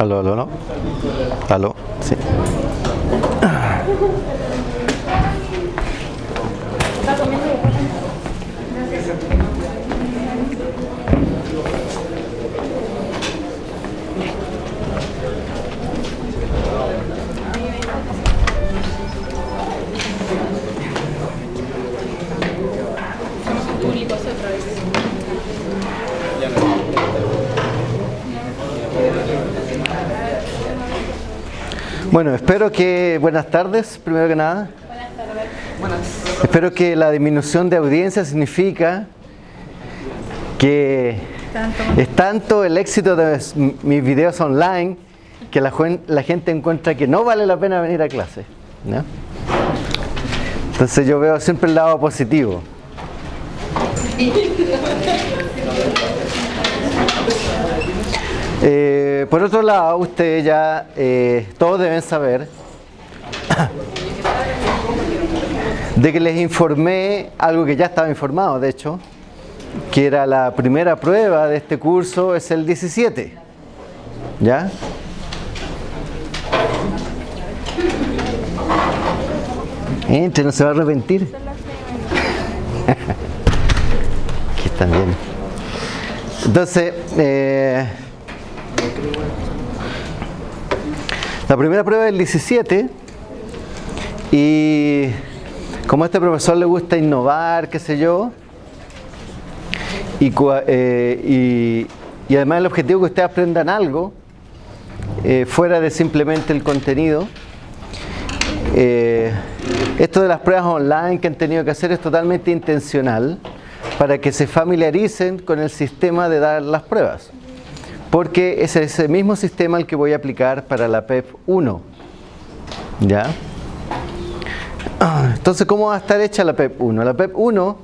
Aló, aló, ¿no? Aló, sí. Bueno, espero que, buenas tardes, primero que nada. Buenas tardes. Espero que la disminución de audiencia significa que es tanto el éxito de mis videos online que la, la, gente encuentra que no vale la pena venir a clase. ¿no? Entonces yo veo siempre el lado positivo. Eh, por otro lado, ustedes ya eh, todos deben saber de que les informé algo que ya estaba informado, de hecho, que era la primera prueba de este curso, es el 17. ¿Ya? Entre, no se va a arrepentir. Aquí están bien. Entonces, eh, la primera prueba es el 17 y como a este profesor le gusta innovar, qué sé yo, y, eh, además el objetivo es que ustedes aprendan algo eh, fuera de simplemente el contenido. Eh, esto de las pruebas online que han tenido que hacer es totalmente intencional para que se familiaricen con el sistema de dar las pruebas porque es ese mismo sistema el que voy a aplicar para la PEP 1. ¿Ya? Entonces, ¿cómo va a estar hecha la PEP 1? La PEP 1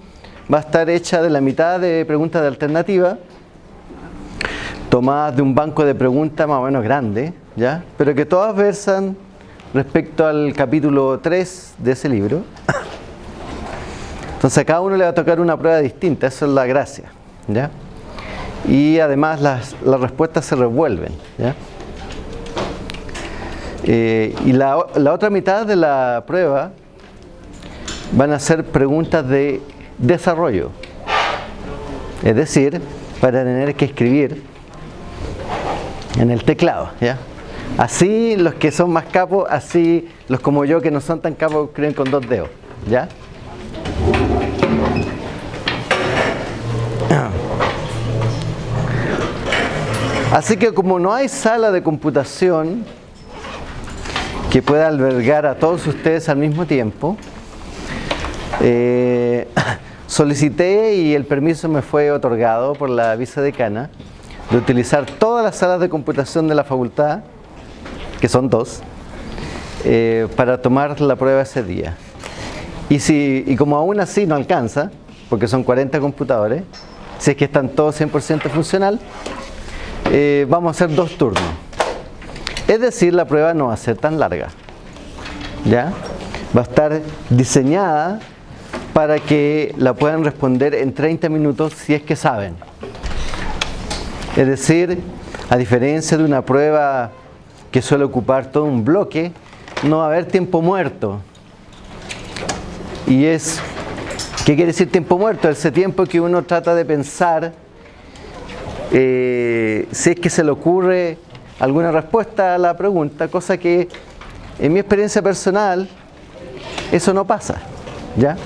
va a estar hecha de la mitad de preguntas de alternativa, tomadas de un banco de preguntas más o menos grande, ¿ya? pero que todas versan respecto al capítulo 3 de ese libro. Entonces a cada uno le va a tocar una prueba distinta, eso es la gracia. ¿ya? Y además las, respuestas se revuelven. Eh, y la, otra mitad de la prueba van a ser preguntas de desarrollo. Es decir, para tener que escribir en el teclado. ¿ya? Así los que son más capos, así los como yo que no son tan capos escriben con dos dedos. ¿ya? Así que como no hay sala de computación que pueda albergar a todos ustedes al mismo tiempo, eh, solicité y el permiso me fue otorgado por la vicedecana de utilizar todas las salas de computación de la facultad, que son dos, eh, para tomar la prueba ese día. Y, si, y como aún así no alcanza, porque son 40 computadores, si es que están todos 100% funcional, eh, vamos a hacer dos turnos. Es decir, la prueba no va a ser tan larga. ¿Ya? Va a estar diseñada para que la puedan responder en 30 minutos si es que saben. Es decir, a diferencia de una prueba que suele ocupar todo un bloque, no va a haber tiempo muerto. Y es, ¿qué quiere decir tiempo muerto? Ese tiempo que uno trata de pensar eh, si es que se le ocurre alguna respuesta a la pregunta, cosa que en mi experiencia personal eso no pasa, ¿ya?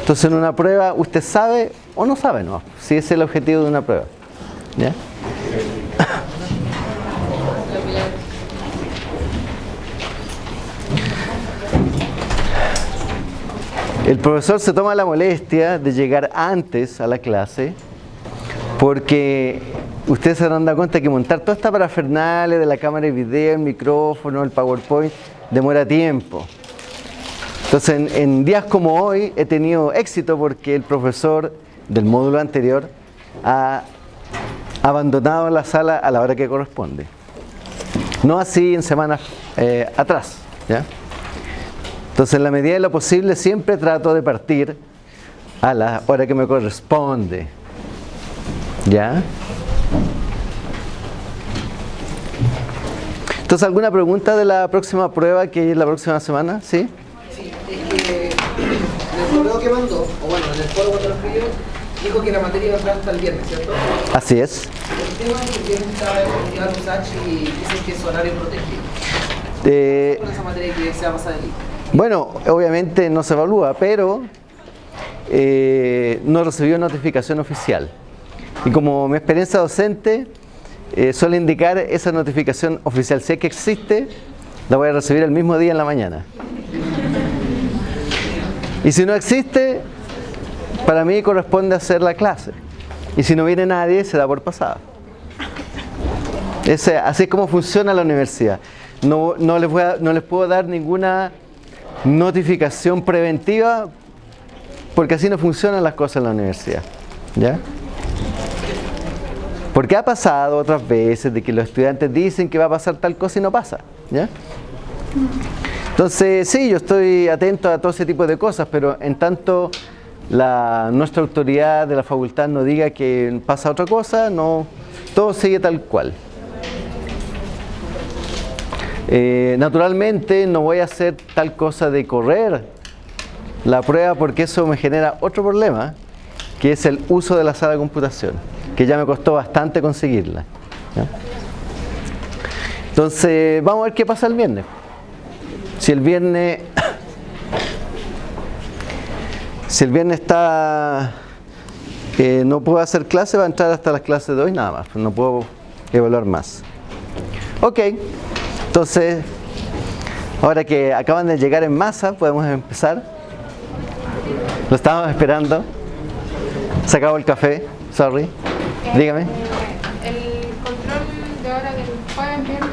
Entonces en una prueba usted sabe o no sabe, ¿no? Si es el objetivo de una prueba, ¿ya? El profesor se toma la molestia de llegar antes a la clase porque ustedes se dan cuenta que montar toda esta parafernalia de la cámara de video, el micrófono, el PowerPoint, demora tiempo. Entonces, en, días como hoy he tenido éxito porque el profesor del módulo anterior ha abandonado la sala a la hora que corresponde. No así en semanas eh, atrás. Entonces, en la medida de lo posible, siempre trato de partir a la hora que me corresponde. ¿Ya? Entonces, ¿alguna pregunta de la próxima prueba que es la próxima semana? ¿Sí? Sí, es que en el correo que mandó, o bueno, en el foro cuando lo dijo que la materia iba a entrar hasta el viernes, ¿cierto? Así es. El tema es que el viernes estaba evaluando USACH y dicen que es horario protegido. Eh, con esa materia que se va a pasar día. bueno, obviamente no se evalúa, pero eh, no recibió notificación oficial. Y como mi experiencia docente eh, suele indicar esa notificación oficial, si es que existe, la voy a recibir el mismo día en la mañana. Y si no existe, para mí corresponde hacer la clase. Y si no viene nadie, se da por pasada. Ese- así es como funciona la universidad. No, no les voy no les puedo dar ninguna notificación preventiva porque así no funcionan las cosas en la universidad. ¿Ya? Porque ha pasado otras veces de que los estudiantes dicen que va a pasar tal cosa y no pasa. ¿Ya? Entonces, sí, yo estoy atento a todo ese tipo de cosas, pero en tanto la, nuestra autoridad de la facultad no diga que pasa otra cosa, no, todo sigue tal cual. Eh, naturalmente no voy a hacer tal cosa de correr la prueba porque eso me genera otro problema, que es el uso de la sala de computación, que ya me costó bastante conseguirla. Entonces, vamos a ver qué pasa el viernes. Si el viernes si el viernes está eh, no puedo hacer clase, va a entrar hasta las clases de hoy nada más, no puedo evaluar más. Ok, entonces, ahora que acaban de llegar en masa, podemos empezar. Lo estábamos esperando. Se acabó el café, sorry. Dígame. El control de hora del jueves, viernes,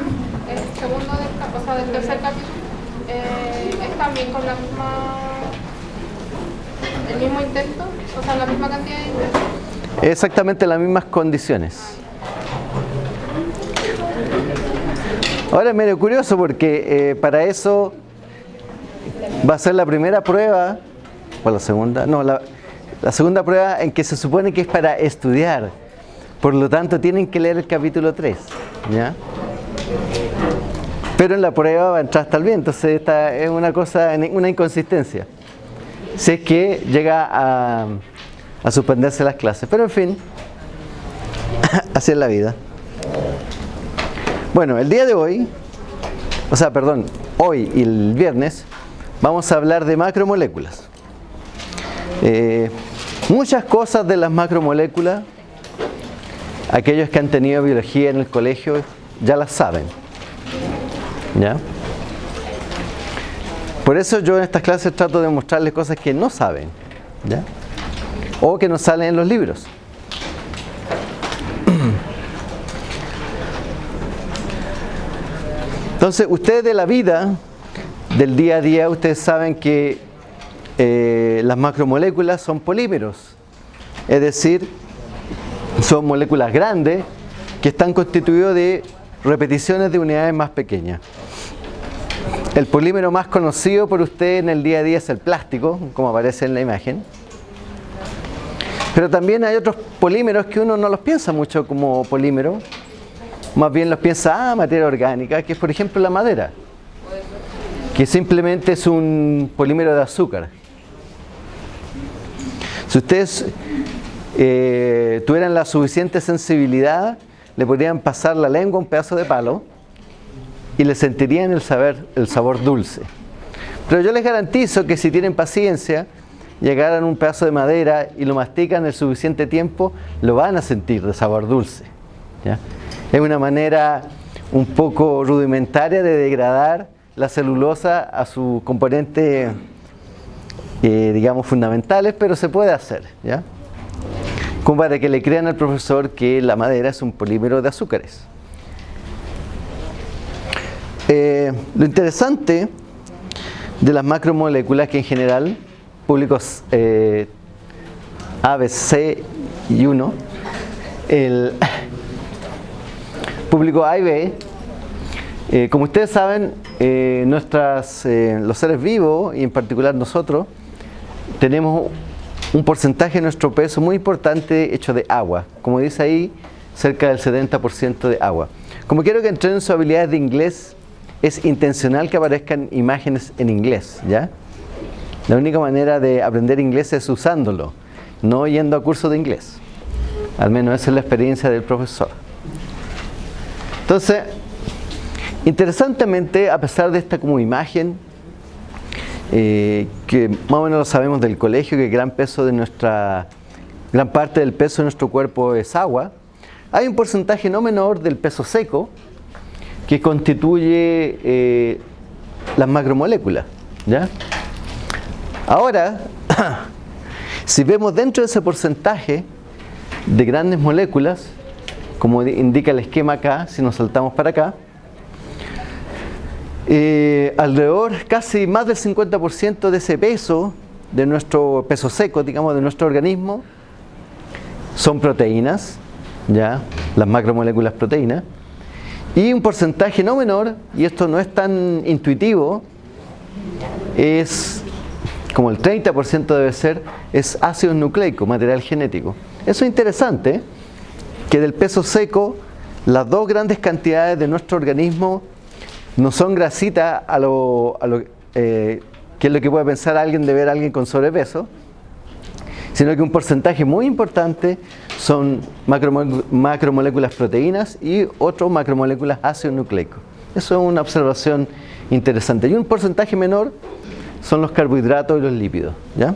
el segundo del, o sea, del tercer capítulo, eh, es también con la misma, el mismo intento, o sea, la misma cantidad de intentos. Exactamente las mismas condiciones. Ahora es medio curioso porque eh, para eso va a ser la primera prueba, o la segunda, no, la, la segunda prueba en que se supone que es para estudiar. Por lo tanto, tienen que leer el capítulo 3. ¿ya? Pero en la prueba va a entrar hasta el bien, entonces esta es una cosa, una inconsistencia. Si es que llega a, a suspenderse las clases. Pero en fin, así es la vida. Bueno, el día de hoy, o sea, perdón, hoy y el viernes, vamos a hablar de macromoléculas. Eh, muchas cosas de las macromoléculas, aquellos que han tenido biología en el colegio ya las saben. ¿Ya? Por eso yo en estas clases trato de mostrarles cosas que no saben. ¿ya? O que no salen en los libros. Entonces, ustedes de la vida, del día a día, ustedes saben que eh, las macromoléculas son polímeros. Es decir, son moléculas grandes que están constituidos de repeticiones de unidades más pequeñas. El polímero más conocido por usted en el día a día es el plástico, como aparece en la imagen. Pero también hay otros polímeros que uno no los piensa mucho como polímero, más bien los piensa, ah, materia orgánica, que es por ejemplo la madera, que simplemente es un polímero de azúcar. Si ustedes eh, tuvieran la suficiente sensibilidad, le podrían pasar la lengua un pedazo de palo y le sentirían el, saber, el sabor dulce. Pero yo les garantizo que si tienen paciencia, llegaran un pedazo de madera y lo mastican el suficiente tiempo, lo van a sentir de sabor dulce. Es una manera un poco rudimentaria de degradar la celulosa a sus componentes, eh, digamos, fundamentales, pero se puede hacer. ¿ya? Como para que le crean al profesor que la madera es un polímero de azúcares. Eh, lo interesante de las macromoléculas que en general, públicos eh, A, y 1, el público A y B, eh, como ustedes saben, eh, nuestras, los seres vivos, y en particular nosotros, tenemos un porcentaje de nuestro peso muy importante hecho de agua. Como dice ahí, cerca del 70% de agua. Como quiero que entrenen sus habilidades de inglés, es intencional que aparezcan imágenes en inglés, ¿ya? La única manera de aprender inglés es usándolo, no yendo a cursos de inglés. Al menos esa es la experiencia del profesor. Entonces, interesantemente, a pesar de esta como imagen, eh, que más o menos lo sabemos del colegio, que gran peso de nuestra, gran parte del peso de nuestro cuerpo es agua, hay un porcentaje no menor del peso seco que constituye eh, las macromoléculas. ¿ya? Ahora, si vemos dentro de ese porcentaje de grandes moléculas, como indica el esquema acá, si nos saltamos para acá, eh, alrededor, casi más del 50% de ese peso, de nuestro peso seco, digamos, de nuestro organismo, son proteínas, ya, las macromoléculas proteínas, y un porcentaje no menor, y esto no es tan intuitivo, es como el 30% debe ser, es ácido nucleico, material genético. Eso es interesante, que del peso seco, las dos grandes cantidades de nuestro organismo no son grasitas a lo, a lo eh, que es lo que puede pensar alguien de ver a alguien con sobrepeso, sino que un porcentaje muy importante son macromoléculas proteínas y otro macromoléculas ácido nucleico. Eso es una observación interesante. Y un porcentaje menor son los carbohidratos y los lípidos. ¿ya?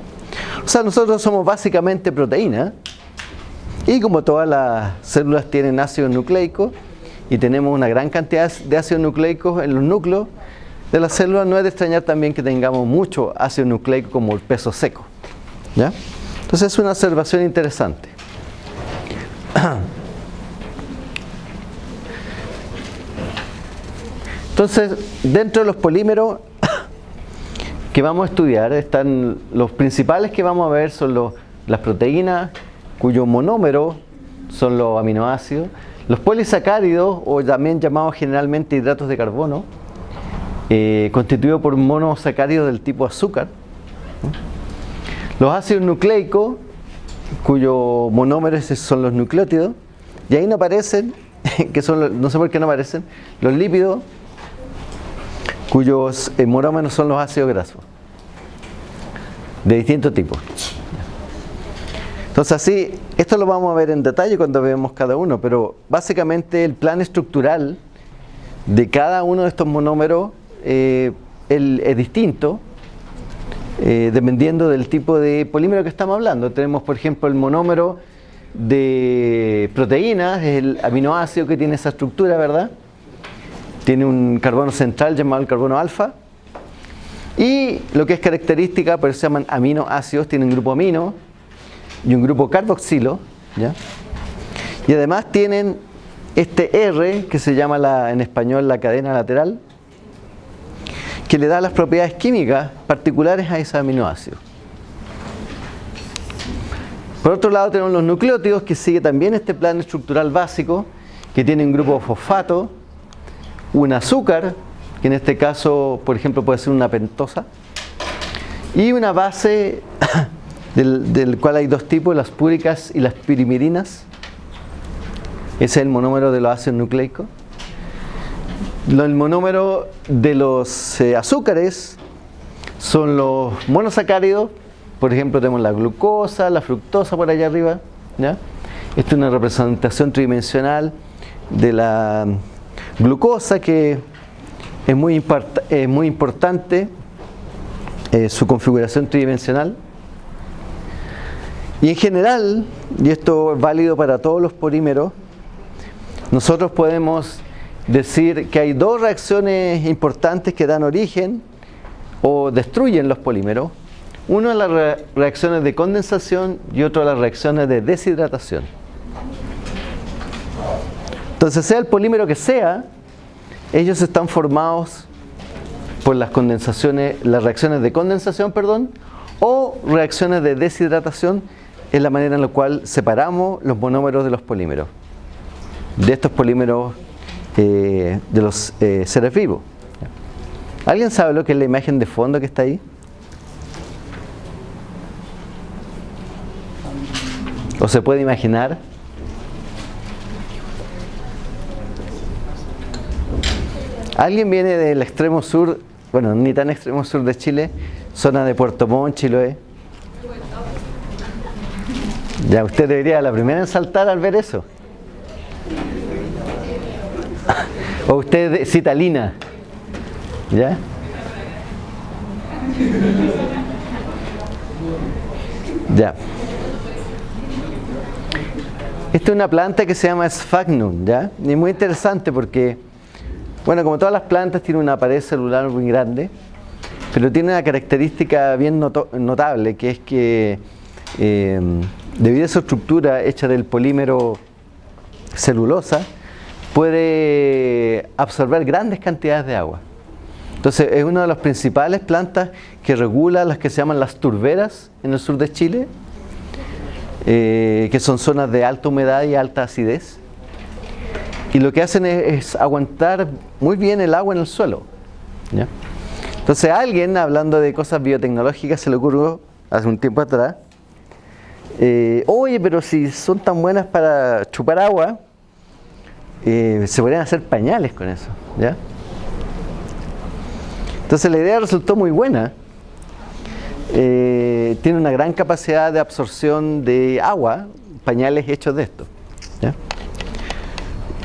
O sea, nosotros somos básicamente proteínas y como todas las células tienen ácido nucleico y tenemos una gran cantidad de ácidos nucleicos en los núcleos de las células, no es de extrañar también que tengamos mucho ácido nucleico como el peso seco. ¿ya? Entonces es una observación interesante. Entonces, dentro de los polímeros que vamos a estudiar, están los principales que vamos a ver son los, las proteínas, cuyo monómero son los aminoácidos, los polisacáridos, o también llamados generalmente hidratos de carbono, eh, constituidos por monosacáridos del tipo azúcar. Los ácidos nucleicos, cuyo monómero son los nucleótidos, y ahí no aparecen, que son no sé por qué no aparecen, los lípidos, cuyos eh, monómeros son los ácidos grasos, de distintos tipos. Entonces así, esto lo vamos a ver en detalle cuando veamos cada uno, pero básicamente el plan estructural de cada uno de estos monómeros eh, es distinto eh, dependiendo del tipo de polímero que estamos hablando. Tenemos, por ejemplo, el monómero de proteínas, es el aminoácido que tiene esa estructura, ¿verdad? Tiene un carbono central llamado el carbono alfa. Y lo que es característica, por eso se llaman aminoácidos, tienen grupo amino y un grupo carboxilo, ¿ya? Y además tienen este R, que se llama la, en español la cadena lateral, que le da las propiedades químicas particulares a ese aminoácido. Por otro lado tenemos los nucleótidos que sigue también este plan estructural básico que tiene un grupo fosfato, un azúcar, que en este caso por ejemplo puede ser una pentosa, y una base del, cual hay dos tipos, las púricas y las pirimirinas. Ese es el monómero de los ácidos nucleicos el monómero de los eh, azúcares son los monosacáridos, por ejemplo tenemos la glucosa, la fructosa por allá arriba, ¿ya? Esta es una representación tridimensional de la glucosa que es muy, muy importante eh, su configuración tridimensional. Y en general, y esto es válido para todos los polímeros, nosotros podemos decir que hay dos reacciones importantes que dan origen o destruyen los polímeros. Uno es las reacciones de condensación y otro las reacciones de deshidratación. Entonces, sea el polímero que sea, ellos están formados por las condensaciones, las reacciones de condensación, perdón, o reacciones de deshidratación, es la manera en la cual separamos los monómeros de los polímeros. De estos polímeros eh, de los eh, seres vivos. ¿Alguien sabe lo que es la imagen de fondo que está ahí? ¿O se puede imaginar? ¿Alguien viene del extremo sur, bueno, ni tan extremo sur de Chile, zona de Puerto Montt, Chiloé? Ya, usted debería la primera en saltar al ver eso. O usted citalina. ¿Ya? Ya. Esta es una planta que se llama Sphagnum, ¿ya? Y es muy interesante porque, bueno, como todas las plantas, tiene una pared celular muy grande, pero tiene una característica bien notable, que es que eh, debido a su estructura hecha del polímero celulosa, puede absorber grandes cantidades de agua. Entonces es una de las principales plantas que regula las que se llaman las turberas en el sur de Chile, eh, que son zonas de alta humedad y alta acidez. Y lo que hacen es, aguantar muy bien el agua en el suelo. Entonces a alguien, hablando de cosas biotecnológicas, se le ocurrió hace un tiempo atrás, eh, oye, pero si son tan buenas para chupar agua, eh, se podrían hacer pañales con eso. ¿ya? Entonces la idea resultó muy buena. Eh, tiene una gran capacidad de absorción de agua, pañales hechos de esto.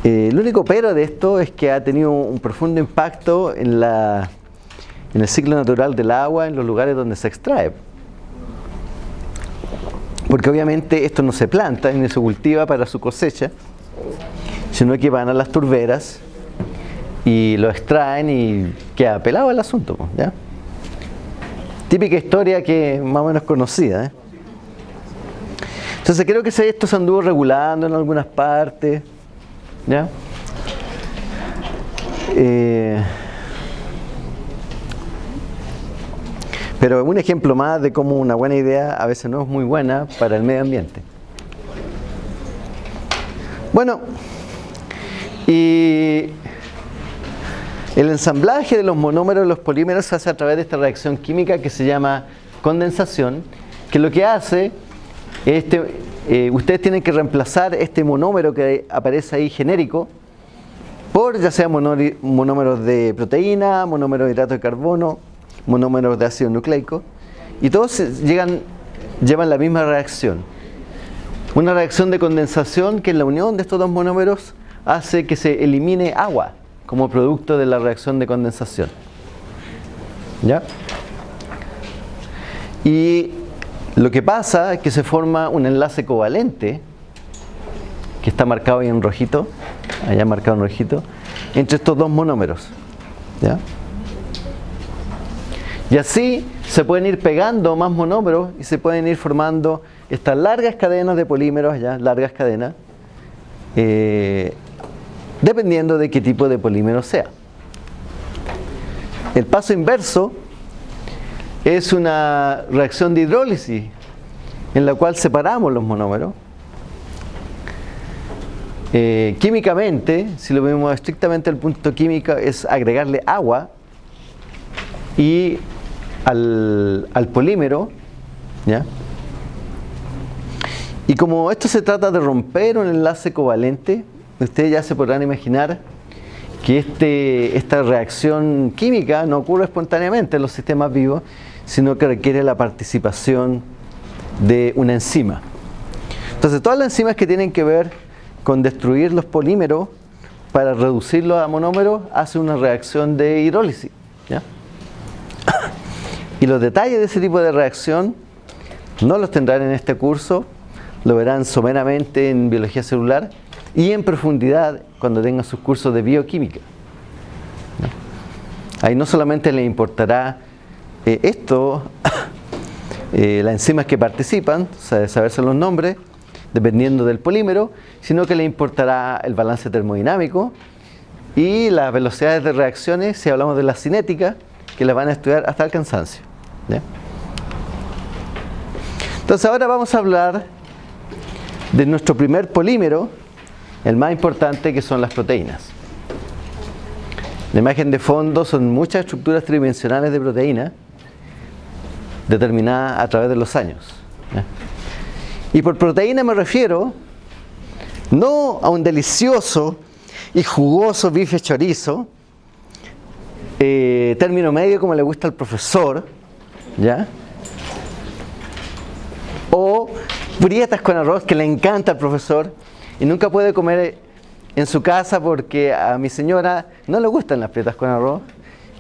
El único pero de esto es que ha tenido un profundo impacto en, la, en el ciclo natural del agua, en los lugares donde se extrae. Porque obviamente esto no se planta ni se cultiva para su cosecha, sino que van a las turberas y lo extraen y queda pelado el asunto. ¿ya? Típica historia que más o menos conocida. ¿eh? Entonces creo que esto se anduvo regulando en algunas partes. ¿ya? Eh, pero un ejemplo más de cómo una buena idea a veces no es muy buena para el medio ambiente. Bueno, y el ensamblaje de los monómeros de los polímeros se hace a través de esta reacción química que se llama condensación, que lo que hace, este, eh, ustedes tienen que reemplazar este monómero que aparece ahí genérico por ya sea monómeros de proteína, monómeros de hidrato de carbono, monómeros de ácido nucleico, y todos llegan, llevan la misma reacción. Una reacción de condensación que en la unión de estos dos monómeros hace que se elimine agua como producto de la reacción de condensación. ¿Ya? Y lo que pasa es que se forma un enlace covalente, que está marcado ahí en rojito, allá marcado en rojito, entre estos dos monómeros. ¿Ya? Y así se pueden ir pegando más monómeros y se pueden ir formando estas largas cadenas de polímeros, ya largas cadenas, eh, dependiendo de qué tipo de polímero sea. El paso inverso es una reacción de hidrólisis en la cual separamos los monómeros. Eh, químicamente, si lo vemos estrictamente al punto químico, es agregarle agua y al, al polímero, ¿ya? Y como esto se trata de romper un enlace covalente, ustedes ya se podrán imaginar que este, esta reacción química no ocurre espontáneamente en los sistemas vivos, sino que requiere la participación de una enzima. Entonces todas las enzimas que tienen que ver con destruir los polímeros para reducirlos a monómeros hacen una reacción de hidrólisis. Y los detalles de ese tipo de reacción no los tendrán en este curso, lo verán someramente en biología celular, y en profundidad cuando tengan sus cursos de bioquímica. Ahí no solamente le importará eh, esto, eh, las enzimas que participan, o sea, saberse los nombres, dependiendo del polímero, sino que le importará el balance termodinámico y las velocidades de reacciones, si hablamos de la cinética, que las van a estudiar hasta el cansancio. Entonces ahora vamos a hablar de nuestro primer polímero, el más importante que son las proteínas. La imagen de fondo son muchas estructuras tridimensionales de proteínas determinadas a través de los años. Y por proteína me refiero no a un delicioso y jugoso bife chorizo, eh, término medio como le gusta al profesor, ¿ya? O prietas con arroz que le encanta al profesor y nunca puede comer en su casa porque a mi señora no le gustan las prietas con arroz,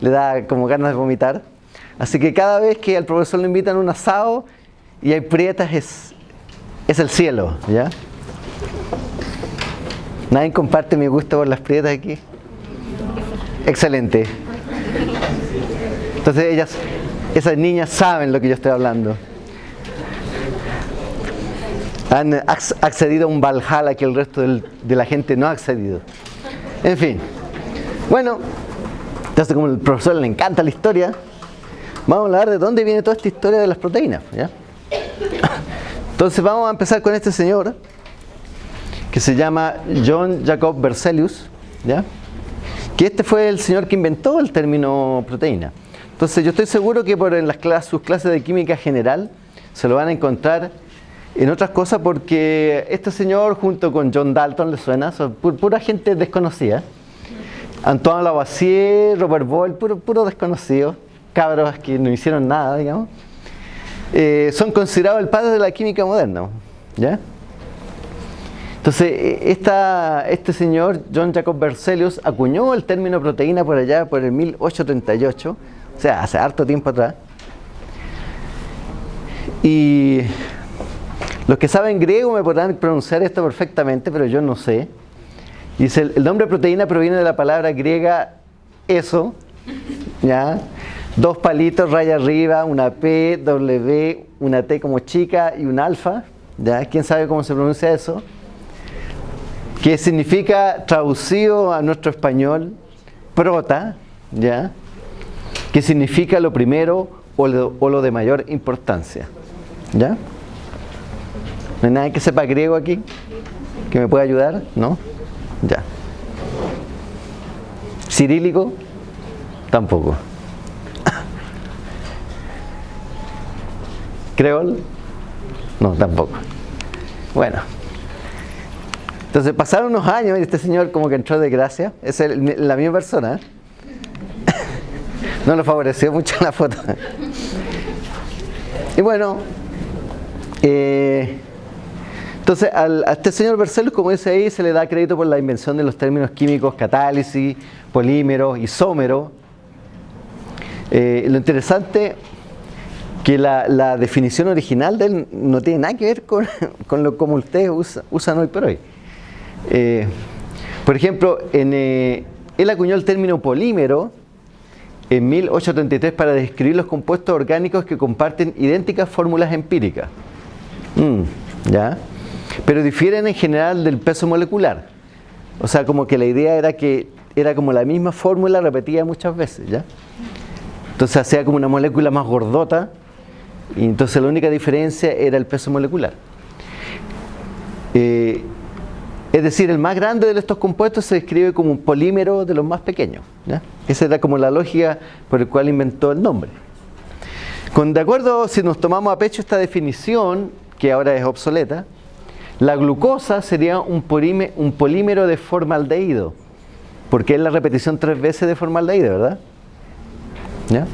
le da como ganas de vomitar. Así que cada vez que al profesor le invitan un asado y hay prietas es, es el cielo, ¿ya? ¿Nadie comparte mi gusto por las prietas aquí? Excelente. Entonces ellas, esas niñas saben lo que yo estoy hablando. Han accedido a un Valhalla que el resto de la gente no ha accedido. En fin. Bueno, entonces como el profesor le encanta la historia, vamos a hablar de dónde viene toda esta historia de las proteínas. Entonces vamos a empezar con este señor que se llama John Jacob Berzelius, ¿ya? que este fue el señor que inventó el término proteína. Entonces yo estoy seguro que por en las clases, sus clases de química general se lo van a encontrar en otras cosas porque este señor junto con John Dalton, ¿le suena? Son pura gente desconocida. Antoine Lavoisier, Robert Boyle, puro, puro desconocido, cabros que no hicieron nada, digamos. Eh, son considerados el padre de la química moderna. ¿ya? Entonces, e, esta, este señor, John Jacob Berzelius, acuñó el término proteína por allá, por el 1838, o sea, hace harto tiempo atrás. Y los que saben griego me podrán pronunciar esto perfectamente, pero yo no sé. Dice, el nombre proteína proviene de la palabra griega eso, ¿ya? Dos palitos, raya arriba, una P, W, una T como chica y un alfa, ¿ya? ¿Quién sabe cómo se pronuncia eso? que significa traducido a nuestro español prota, ¿ya? Que significa lo primero o lo, de mayor importancia. ¿Ya? ¿No hay nadie que sepa griego aquí? ¿Que me pueda ayudar? ¿No? Ya. ¿Cirílico? Tampoco. ¿Creol? No, tampoco. Bueno. Entonces pasaron unos años y este señor como que entró de gracia. Es la misma persona. no lo favoreció mucho la foto. y bueno, eh, entonces a este señor Bercelus, como dice ahí, se le da crédito por la invención de los términos químicos catálisis, polímero, isómero. Eh, lo interesante que la, definición original de él no tiene nada que ver con, lo como ustedes usan hoy por hoy. Eh, por ejemplo, él acuñó el término polímero en 1833 para describir los compuestos orgánicos que comparten idénticas fórmulas empíricas. Mm, ¿Ya? Pero difieren en general del peso molecular. O sea, como que la idea era que era como la misma fórmula repetida muchas veces, ¿ya? Entonces hacía como una molécula más gordota y entonces la única diferencia era el peso molecular. Eh, es decir, el más grande de estos compuestos se describe como un polímero de los más pequeños. Esa era como la lógica por la cual inventó el nombre. Con, de acuerdo, si nos tomamos a pecho esta definición, que ahora es obsoleta, la glucosa sería un, polímero de formaldehído, porque es la repetición tres veces de formaldehído, ¿verdad?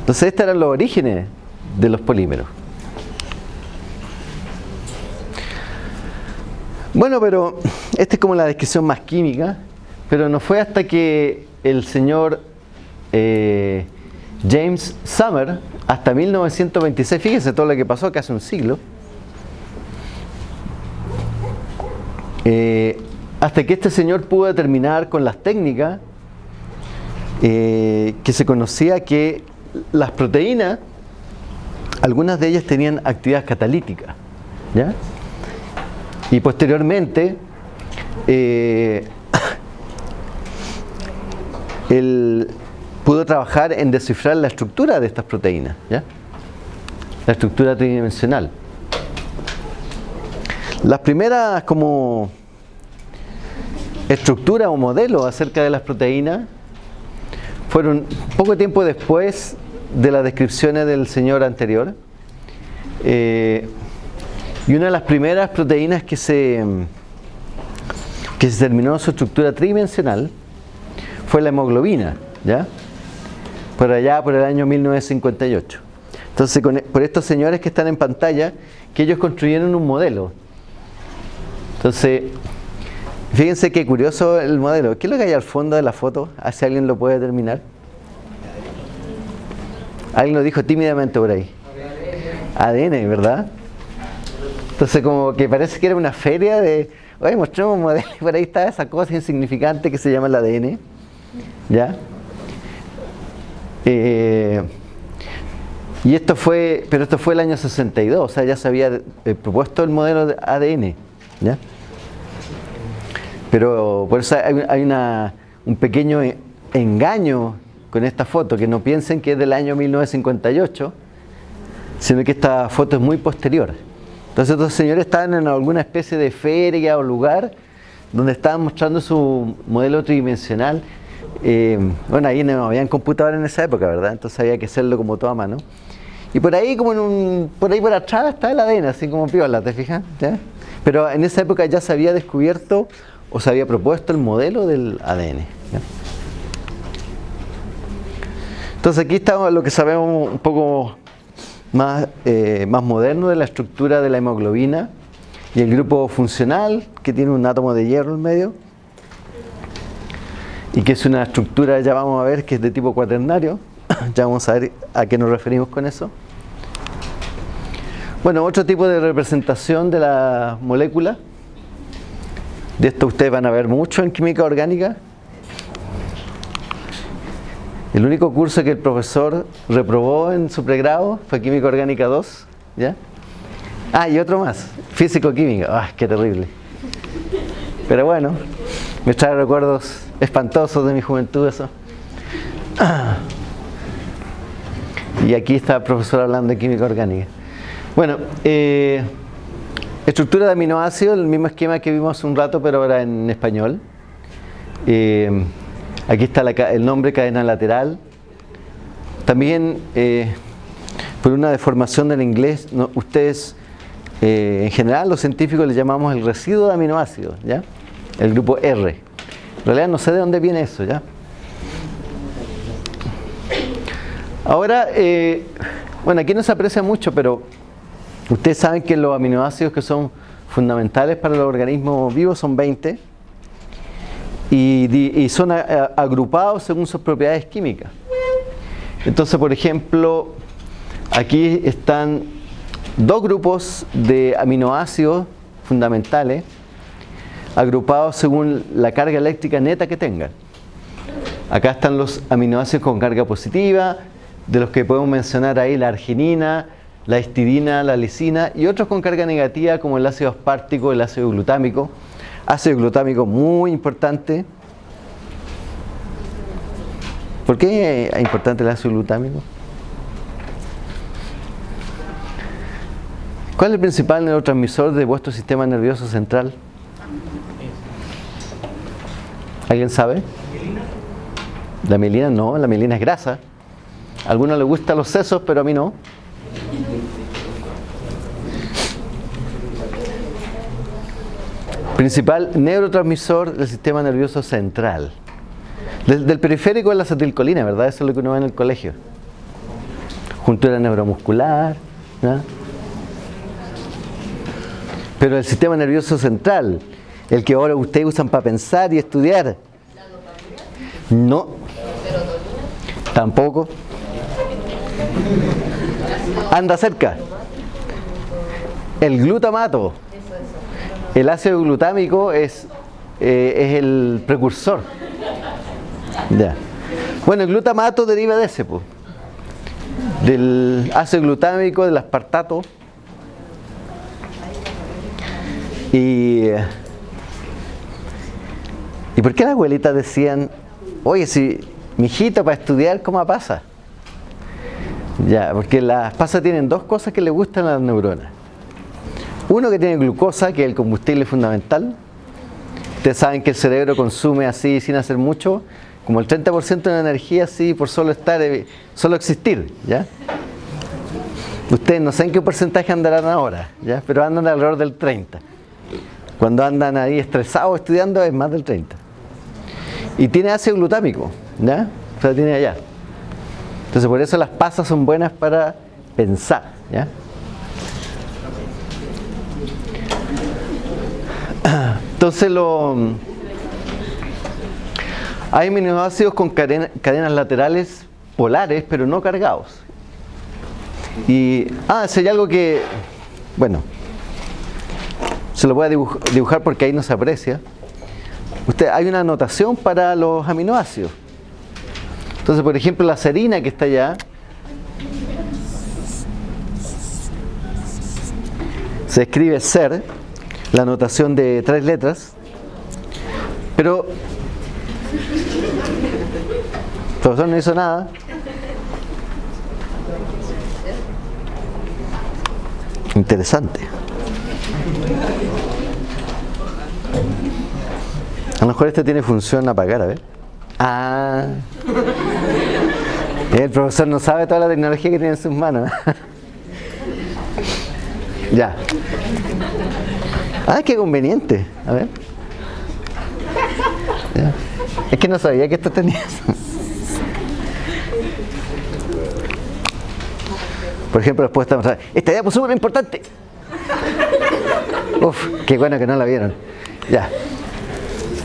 Entonces, estos eran los orígenes de los polímeros. Bueno, pero esta es como la descripción más química, pero no fue hasta que el señor eh, James Summer, hasta 1926, fíjense todo lo que pasó, casi un siglo, eh, hasta que este señor pudo determinar con las técnicas eh, que se conocía que las proteínas, algunas de ellas tenían actividad catalítica, ¿ya? Y posteriormente, eh, él pudo trabajar en descifrar la estructura de estas proteínas, ¿ya? la estructura tridimensional. Las primeras como estructura o modelo acerca de las proteínas fueron poco tiempo después de las descripciones del señor anterior. Eh, y una de las primeras proteínas que se, que se terminó su estructura tridimensional fue la hemoglobina, ¿ya? Por allá, por el año 1958. Entonces, con- por estos señores que están en pantalla, que ellos construyeron un modelo. Entonces, fíjense qué curioso el modelo. ¿Qué es lo que hay al fondo de la foto? A alguien lo puede terminar. Alguien lo dijo tímidamente por ahí. ADN, ¿verdad? Entonces como que parece que era una feria de, oye, mostremos un modelo y por ahí está esa cosa insignificante que se llama el ADN. ¿Ya? Eh, y esto fue, pero esto fue el año 62, o sea, ya se había eh, propuesto el modelo de ADN. ¿Ya? Pero por eso hay, hay una, un pequeño e- engaño con esta foto, que no piensen que es del año 1958, sino que esta foto es muy posterior. Entonces estos señores estaban en alguna especie de feria o lugar donde estaban mostrando su modelo tridimensional. Eh, bueno, ahí no habían computadores en esa época, ¿verdad? Entonces había que hacerlo como todo a mano. Y por ahí, como en un, por ahí por atrás está el ADN, así como piola, ¿te fijas? ¿Ya? Pero en esa época ya se había descubierto o se había propuesto el modelo del ADN. Entonces aquí está lo que sabemos un poco más, eh, más moderno de la estructura de la hemoglobina y el grupo funcional que tiene un átomo de hierro en medio y que es una estructura, ya vamos a ver, que es de tipo cuaternario. ya vamos a ver a qué nos referimos con eso. Bueno, otro tipo de representación de la molécula. De esto ustedes van a ver mucho en química orgánica. El único curso que el profesor reprobó en su pregrado fue Química Orgánica 2, ¿ya? Ah, y otro más, Físico-Química. ¡Ah, qué terrible! Pero bueno, me trae recuerdos espantosos de mi juventud eso. Y aquí está el profesor hablando de Química Orgánica. Bueno, eh, estructura de aminoácidos, el mismo esquema que vimos hace un rato, pero ahora en español. Eh, Aquí está la el nombre cadena lateral. También, eh, por una deformación del inglés, ustedes, eh, en general, los científicos le llamamos el residuo de aminoácidos, ¿ya? El grupo R. En realidad no sé de dónde viene eso, ¿ya? Ahora, eh, bueno, aquí no se aprecia mucho, pero ustedes saben que los aminoácidos que son fundamentales para los organismos vivos son 20 y, son agrupados según sus propiedades químicas. Entonces, por ejemplo, aquí están dos grupos de aminoácidos fundamentales agrupados según la carga eléctrica neta que tengan. Acá están los aminoácidos con carga positiva, de los que podemos mencionar ahí la arginina, la histidina, la lisina y otros con carga negativa como el ácido aspartico, el ácido glutámico. Ácido glutámico muy importante. ¿Por qué es importante el ácido glutámico? ¿Cuál es el principal neurotransmisor de vuestro sistema nervioso central? ¿Alguien sabe? La mielina no, la mielina es grasa. A algunos les gustan los sesos, pero a mí no. Principal neurotransmisor del sistema nervioso central. Del, del periférico es la acetilcolina, ¿verdad? Eso es lo que uno ve en el colegio. Juntura neuromuscular. ¿no? Pero el sistema nervioso central, el que ahora ustedes usan para pensar y estudiar. No. Tampoco. Anda cerca. El glutamato. El ácido glutámico es, eh, es el precursor. Ya. Bueno, el glutamato deriva de ese, po. del ácido glutámico, del aspartato. Y, ¿Y por qué las abuelitas decían, oye, si mi hijito para estudiar, ¿cómo pasa? Ya, porque las pasas tienen dos cosas que le gustan a las neuronas. Uno que tiene glucosa, que es el combustible fundamental. Ustedes saben que el cerebro consume así sin hacer mucho, como el 30% de la energía así por solo estar, eh, solo existir, ¿ya? Ustedes no sé en qué porcentaje andarán ahora, ¿ya? Pero andan alrededor del 30. Cuando andan ahí estresados estudiando es más del 30. Y tiene ácido glutámico, ¿ya? O sea, tiene allá. Entonces por eso las pasas son buenas para pensar, ¿ya? Entonces hay aminoácidos con cadenas laterales polares, pero no cargados. Y, ah, si hay algo que, bueno, se lo voy a dibujar porque ahí no se aprecia. Usted, hay una anotación para los aminoácidos. Entonces, por ejemplo, la serina que está allá, se escribe ser, la anotación de tres letras, pero el profesor no hizo nada. Interesante. A lo mejor este tiene función apagar, a ver. Ah. El profesor no sabe toda la tecnología que tiene en sus manos. ya. Ah, qué conveniente. A ver. Es que no sabía que esto tenía. Por ejemplo, después estamos esta idea súper importante. Uf, qué bueno que no la vieron. Ya.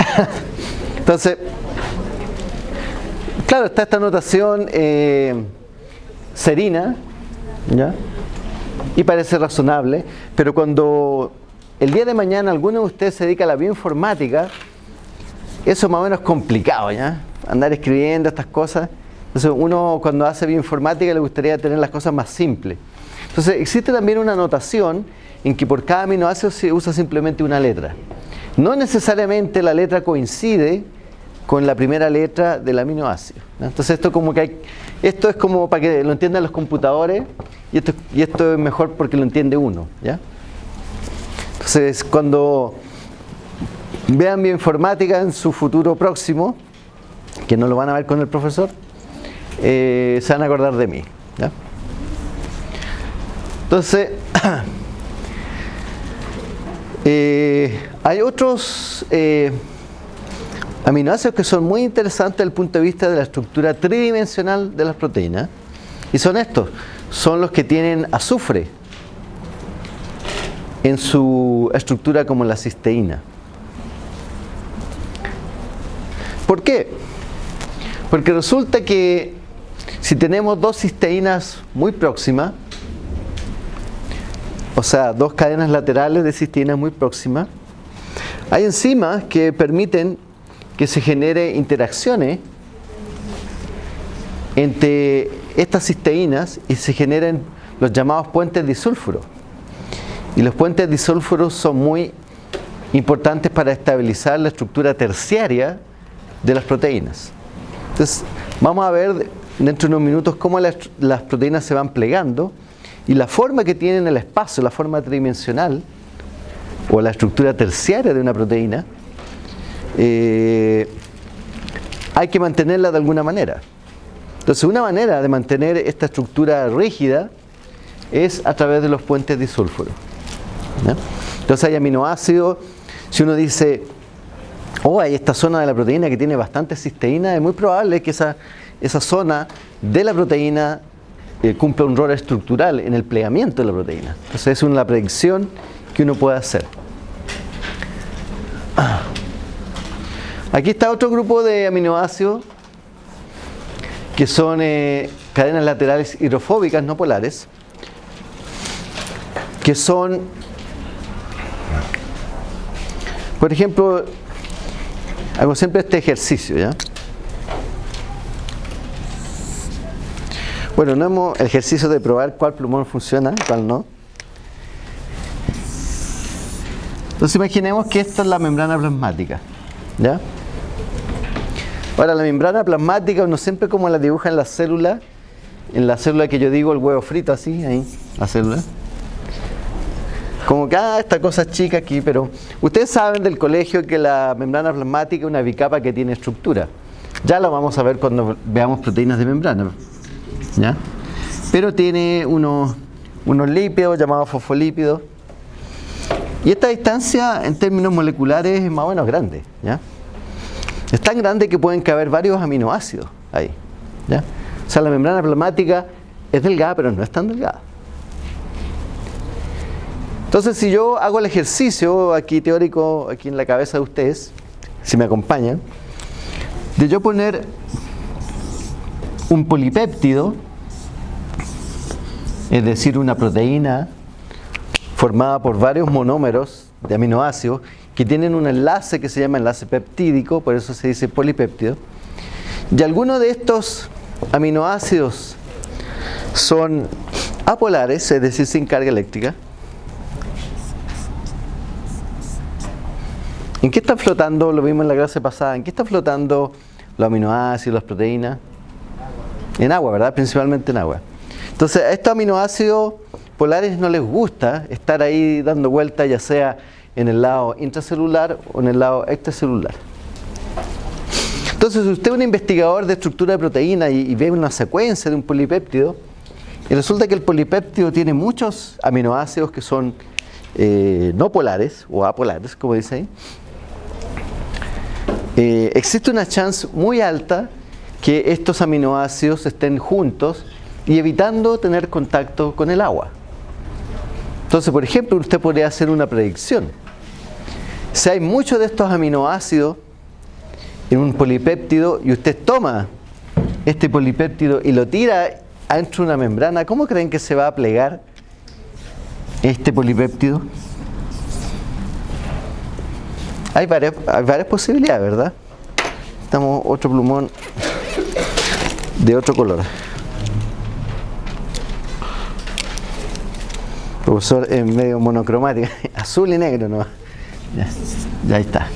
Entonces, claro, está esta notación eh, serina, ¿ya? Y parece razonable, pero cuando el día de mañana alguno de ustedes se dedica a la bioinformática, eso más o menos es complicado, ¿ya? Andar escribiendo estas cosas. Entonces uno cuando hace bioinformática le gustaría tener las cosas más simples. Entonces existe también una notación en que por cada aminoácido se usa simplemente una letra. No necesariamente la letra coincide con la primera letra del aminoácido. Entonces esto como que hay, esto es como para que lo entiendan los computadores y esto, y esto es mejor porque lo entiende uno. ¿ya? Entonces, cuando vean bioinformática en su futuro próximo, que no lo van a ver con el profesor, eh, se van a acordar de mí. Entonces, eh, hay otros eh, aminoácidos que son muy interesantes desde el punto de vista de la estructura tridimensional de las proteínas. Y son estos, son los que tienen azufre en su estructura como la cisteína. ¿Por qué? Porque resulta que si tenemos dos cisteínas muy próximas, o sea, dos cadenas laterales de cisteínas muy próximas, hay enzimas que permiten que se genere interacciones entre estas cisteínas y se generen los llamados puentes disulfuro. Y los puentes disulfuros son muy importantes para estabilizar la estructura terciaria de las proteínas. Entonces, vamos a ver dentro de unos minutos cómo las, proteínas se van plegando y la forma que tienen el espacio, la forma tridimensional o la estructura terciaria de una proteína, eh, hay que mantenerla de alguna manera. Entonces, una manera de mantener esta estructura rígida es a través de los puentes disulfuros. Entonces hay aminoácidos, si uno dice, oh, hay esta zona de la proteína que tiene bastante cisteína, es muy probable que esa, esa zona de la proteína eh, cumpla un rol estructural en el plegamiento de la proteína. Entonces es una predicción que uno puede hacer. Aquí está otro grupo de aminoácidos que son eh, cadenas laterales hidrofóbicas no polares, que son por ejemplo, hago siempre este ejercicio, ¿ya? Bueno, no hemos ejercicio de probar cuál plumón funciona, cuál no. Entonces imaginemos que esto es la membrana plasmática, ¿ya? Ahora la membrana plasmática uno siempre como la dibuja en la célula, en la célula que yo digo el huevo frito así, ahí, la célula. Como que, ah, esta cosa chica aquí, pero ustedes saben del colegio que la membrana plasmática es una bicapa que tiene estructura. Ya lo vamos a ver cuando veamos proteínas de membrana. ¿ya? Pero tiene unos, unos lípidos llamados fosfolípidos. Y esta distancia en términos moleculares es más o menos grande. ¿ya? Es tan grande que pueden caber varios aminoácidos ahí. ¿ya? O sea, la membrana plasmática es delgada, pero no es tan delgada. Entonces, si yo hago el ejercicio aquí teórico, aquí en la cabeza de ustedes, si me acompañan, de yo poner un polipéptido, es decir, una proteína formada por varios monómeros de aminoácidos que tienen un enlace que se llama enlace peptídico, por eso se dice polipéptido. Y algunos de estos aminoácidos son apolares, es decir, sin carga eléctrica. ¿En qué están flotando? Lo vimos en la clase pasada. ¿En qué están flotando los aminoácidos, las proteínas? En agua, ¿verdad? Principalmente en agua. Entonces, a estos aminoácidos polares no les gusta estar ahí dando vueltas, ya sea en el lado intracelular o en el lado extracelular. Entonces, si usted es un investigador de estructura de proteína y, ve una secuencia de un polipéptido, y resulta que el polipéptido tiene muchos aminoácidos que son eh, no polares o apolares, como dice ahí, eh, existe una chance muy alta que estos aminoácidos estén juntos y evitando tener contacto con el agua. Entonces, por ejemplo, usted podría hacer una predicción. Si hay muchos de estos aminoácidos en un polipéptido y usted toma este polipéptido y lo tira adentro de una membrana, ¿cómo creen que se va a plegar este polipéptido? Hay varias, hay varias posibilidades, ¿verdad? Estamos otro plumón de otro color. Profesor en medio monocromático, azul y negro, ¿no? Ya, ya está.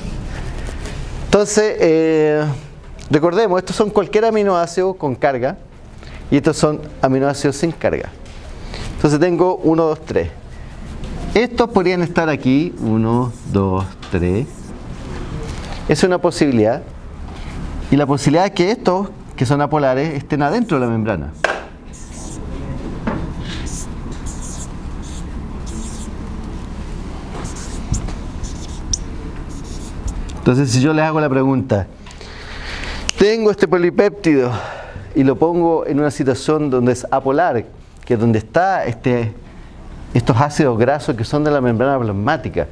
Entonces, eh, recordemos, estos son cualquier aminoácido con carga y estos son aminoácidos sin carga. Entonces tengo 1, 2, 3. Estos podrían estar aquí, 1, 2, 3. Es una posibilidad. Y la posibilidad es que estos, que son apolares, estén adentro de la membrana. Entonces, si yo les hago la pregunta, tengo este polipéptido y lo pongo en una situación donde es apolar, que es donde está este, estos ácidos grasos que son de la membrana plasmática,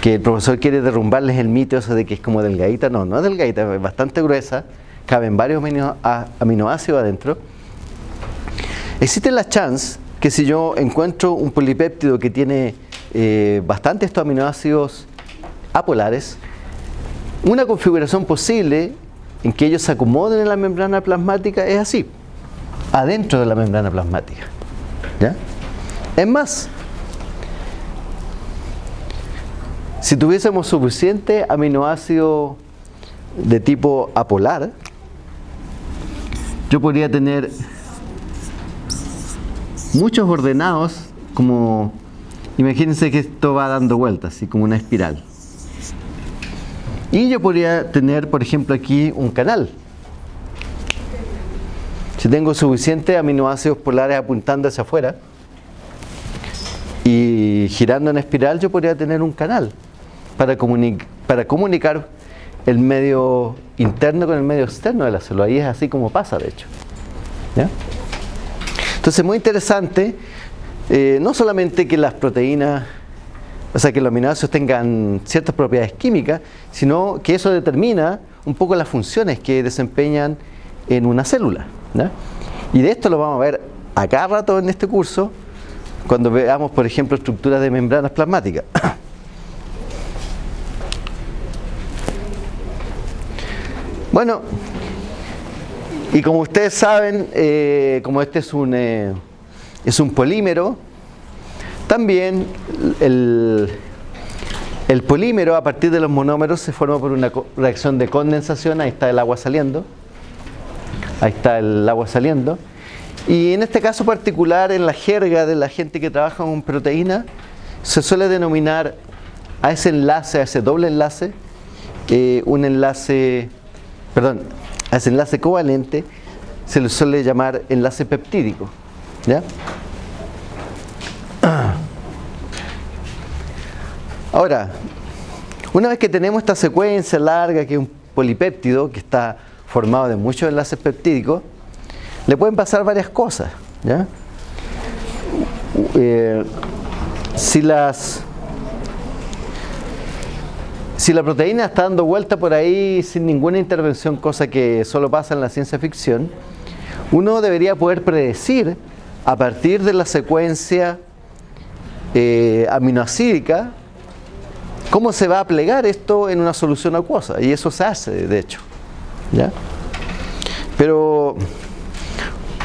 que el profesor quiere derrumbarles el mito de que es como delgadita, no, no es delgadita, es bastante gruesa, caben varios aminoácidos adentro. Existe la chance que si yo encuentro un polipéptido que tiene eh, bastante estos aminoácidos apolares, una configuración posible en que ellos se acomoden en la membrana plasmática es así, adentro de la membrana plasmática. ¿ya? Es más, Si tuviésemos suficiente aminoácido de tipo apolar, yo podría tener muchos ordenados como, imagínense que esto va dando vueltas, así como una espiral. Y yo podría tener, por ejemplo, aquí un canal. Si tengo suficientes aminoácidos polares apuntando hacia afuera y girando en espiral, yo podría tener un canal para, comunicar el medio interno con el medio externo de la célula. Ahí es así como pasa, de hecho. ¿Ya? Entonces, muy interesante, eh, no solamente que las proteínas, o sea, que los aminoácidos tengan ciertas propiedades químicas, sino que eso determina un poco las funciones que desempeñan en una célula. Y de esto lo vamos a ver a cada rato en este curso, cuando veamos, por ejemplo, estructuras de membranas plasmáticas. Bueno, y como ustedes saben, eh, como este es un, eh, es un polímero, también el, el polímero a partir de los monómeros se forma por una reacción de condensación, ahí está el agua saliendo, ahí está el agua saliendo, y en este caso particular, en la jerga de la gente que trabaja con proteína, se suele denominar a ese enlace, a ese doble enlace, eh, un enlace perdón, a ese enlace covalente se le suele llamar enlace peptídico. ¿ya? Ahora, una vez que tenemos esta secuencia larga que es un polipéptido que está formado de muchos enlaces peptídicos, le pueden pasar varias cosas. ¿ya? Eh, si las si la proteína está dando vuelta por ahí sin ninguna intervención, cosa que solo pasa en la ciencia ficción, uno debería poder predecir a partir de la secuencia eh, aminoacídica cómo se va a plegar esto en una solución acuosa. Y eso se hace, de hecho. ¿ya? Pero,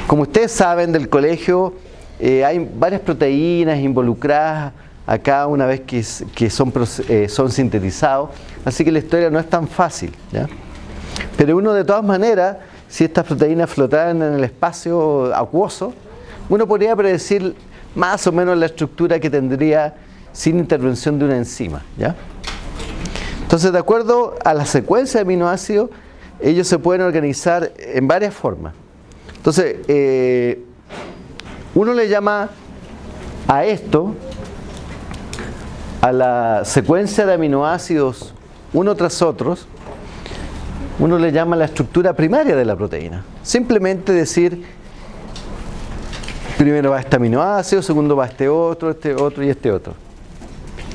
como ustedes saben del colegio, eh, hay varias proteínas involucradas acá una vez que, son, eh, son sintetizados, así que la historia no es tan fácil. ¿ya? Pero uno de todas maneras, si estas proteínas flotaran en el espacio acuoso, uno podría predecir más o menos la estructura que tendría sin intervención de una enzima. ¿ya? Entonces, de acuerdo a la secuencia de aminoácidos, ellos se pueden organizar en varias formas. Entonces, eh, uno le llama a esto a la secuencia de aminoácidos uno tras otros, uno le llama la estructura primaria de la proteína. Simplemente decir, primero va este aminoácido, segundo va este otro, este otro y este otro.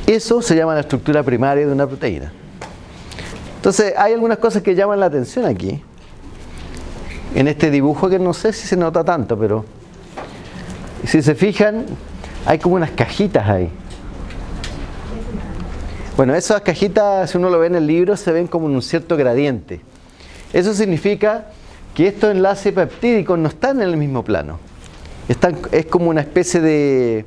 Eso se llama la estructura primaria de una proteína. Entonces, hay algunas cosas que llaman la atención aquí. En este dibujo que no sé si se nota tanto, pero si se fijan, hay como unas cajitas ahí. Bueno, esas cajitas, si uno lo ve en el libro, se ven como en un cierto gradiente. Eso significa que estos enlaces peptídicos no están en el mismo plano. Es como una especie de,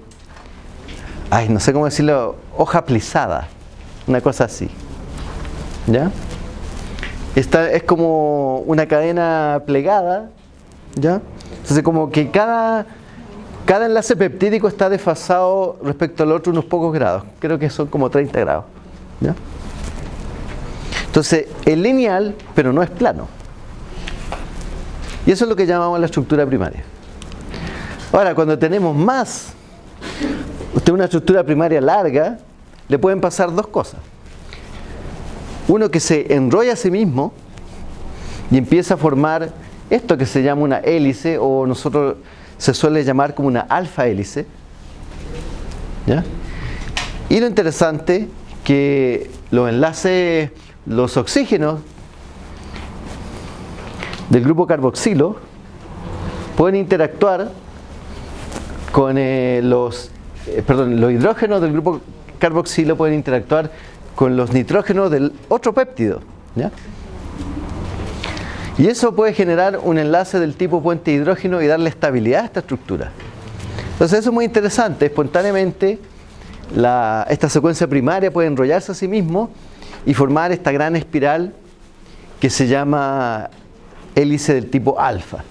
ay, no sé cómo decirlo, hoja plisada, una cosa así. ¿Ya? Es como una cadena plegada, ¿ya? Entonces como que cada, cada enlace peptídico está desfasado respecto al otro unos pocos grados. Creo que son como 30 grados. Entonces, es lineal, pero no es plano. Y eso es lo que llamamos la estructura primaria. Ahora, cuando tenemos más, usted una estructura primaria larga, le pueden pasar dos cosas. Uno que se enrolla a sí mismo y empieza a formar esto que se llama una hélice o nosotros se suele llamar como una alfa hélice. Y lo interesante que los enlaces, los oxígenos del grupo carboxilo pueden interactuar con eh, los, eh, perdón, los hidrógenos del grupo carboxilo pueden interactuar con los nitrógenos del otro péptido. Y eso puede generar un enlace del tipo puente hidrógeno y darle estabilidad a esta estructura. Entonces eso es muy interesante, espontáneamente esta secuencia primaria puede enrollarse a sí mismo y formar esta gran espiral que se llama hélice del tipo alfa.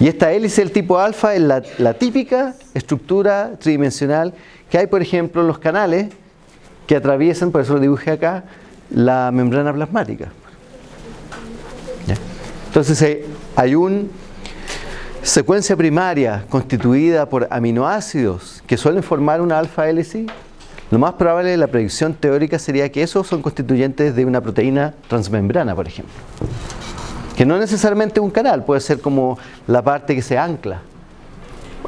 Y esta hélice del tipo alfa es la, típica estructura tridimensional que hay, por ejemplo, en los canales que atraviesan, por eso lo dibujé acá, la membrana plasmática. Entonces eh, hay una secuencia primaria constituida por aminoácidos que suelen formar una alfa hélice, lo más probable, la predicción teórica sería que esos son constituyentes de una proteína transmembrana, por ejemplo. Que no necesariamente un canal, puede ser como la parte que se ancla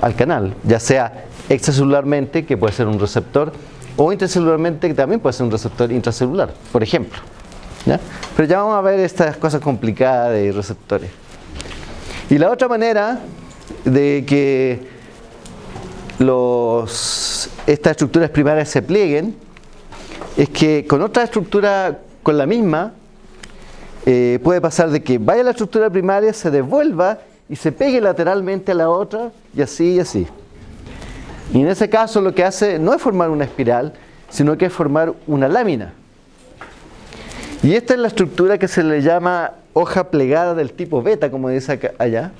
al canal, ya sea extracelularmente, que puede ser un receptor, o intracelularmente, que también puede ser un receptor intracelular, por ejemplo. Pero ya vamos a ver estas cosas complicadas de receptores. Y la otra manera de que estas estructuras primarias se plieguen es que con otra estructura, con la misma, eh, puede pasar de que vaya la estructura primaria, se devuelva y se pegue lateralmente a la otra y así y así. Y en ese caso lo que hace no es formar una espiral, sino que es formar una lámina. Y esta es la estructura que se le llama hoja plegada del tipo beta, como dice acá, allá.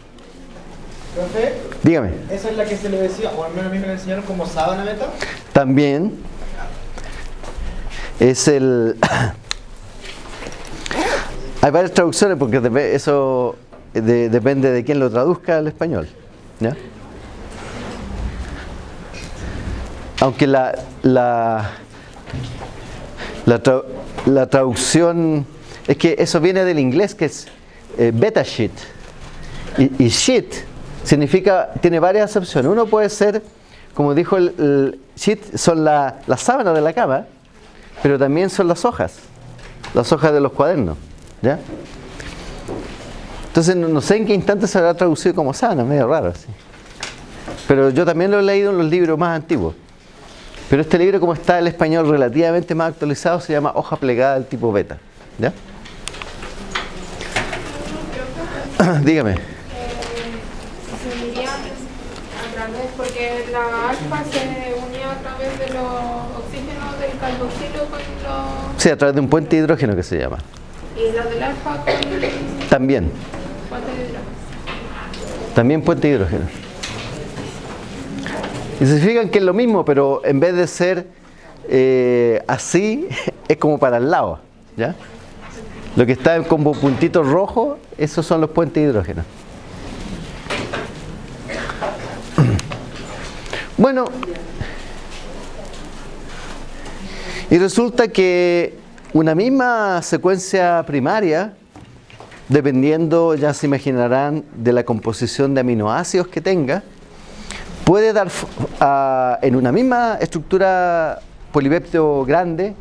Profe, Dígame. ¿Esa es la que se le decía, o al menos a mí me la enseñaron como sábana beta? También es el... Hay varias traducciones porque eso depende de quién lo traduzca al español. Aunque la, la, la, traducción es que eso viene del inglés que es eh, beta sheet. Y, y, sheet significa, tiene varias acepciones. Uno puede ser, como dijo el, el sheet, son las la sábanas de la cama, pero también son las hojas, las hojas de los cuadernos. ¿ya? Entonces no, no sé en qué instante se habrá traducido como sábana, medio raro así. Pero yo también lo he leído en los libros más antiguos. Pero este libro, como está el español relativamente más actualizado, se llama Hoja plegada del tipo beta. ¿Ya? Dígame. Eh, se a través, porque la alfa se unía a través de los oxígenos del carboxilo con los... Sí, a través de un puente de hidrógeno que se llama. Y la del alfa con También. puente de hidrógeno. También puente de hidrógeno. Y se fijan que es lo mismo, pero en vez de ser eh, así, es como para el lado. ¿ya? Lo que está como puntitos rojos, esos son los puentes de hidrógeno. Bueno, y resulta que una misma secuencia primaria, dependiendo, ya se imaginarán, de la composición de aminoácidos que tenga, puede dar en una misma estructura polipéptido grande,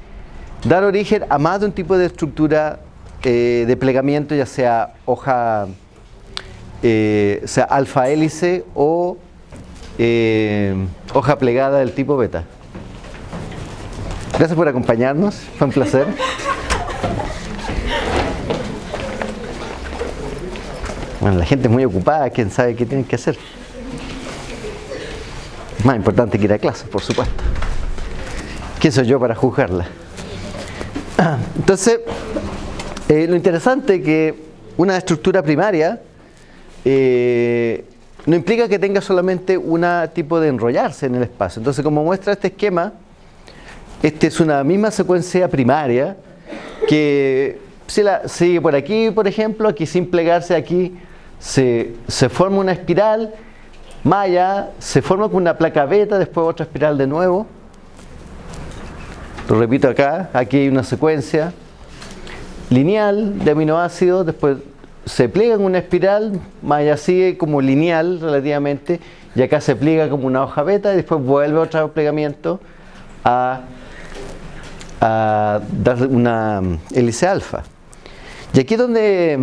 dar origen a más de un tipo de estructura eh, de plegamiento, ya sea hoja, eh, sea alfa hélice o eh, hoja plegada del tipo beta. Gracias por acompañarnos, fue un placer. Bueno, la gente es muy ocupada, quién sabe qué tienen que hacer. Más importante que ir a clase, por supuesto. ¿Quién soy yo para juzgarla? Entonces, eh, lo interesante es que una estructura primaria eh, no implica que tenga solamente un tipo de enrollarse en el espacio. Entonces, como muestra este esquema, esta es una misma secuencia primaria que si la sigue por aquí, por ejemplo, aquí sin plegarse, aquí se, se forma una espiral, más allá se forma con una placa beta, después otra espiral de nuevo. Lo repito acá, aquí hay una secuencia lineal de aminoácidos, después se pliega en una espiral, más allá sigue como lineal relativamente, y acá se pliega como una hoja beta y después vuelve otro plegamiento a, a dar una hélice alfa. Y aquí donde,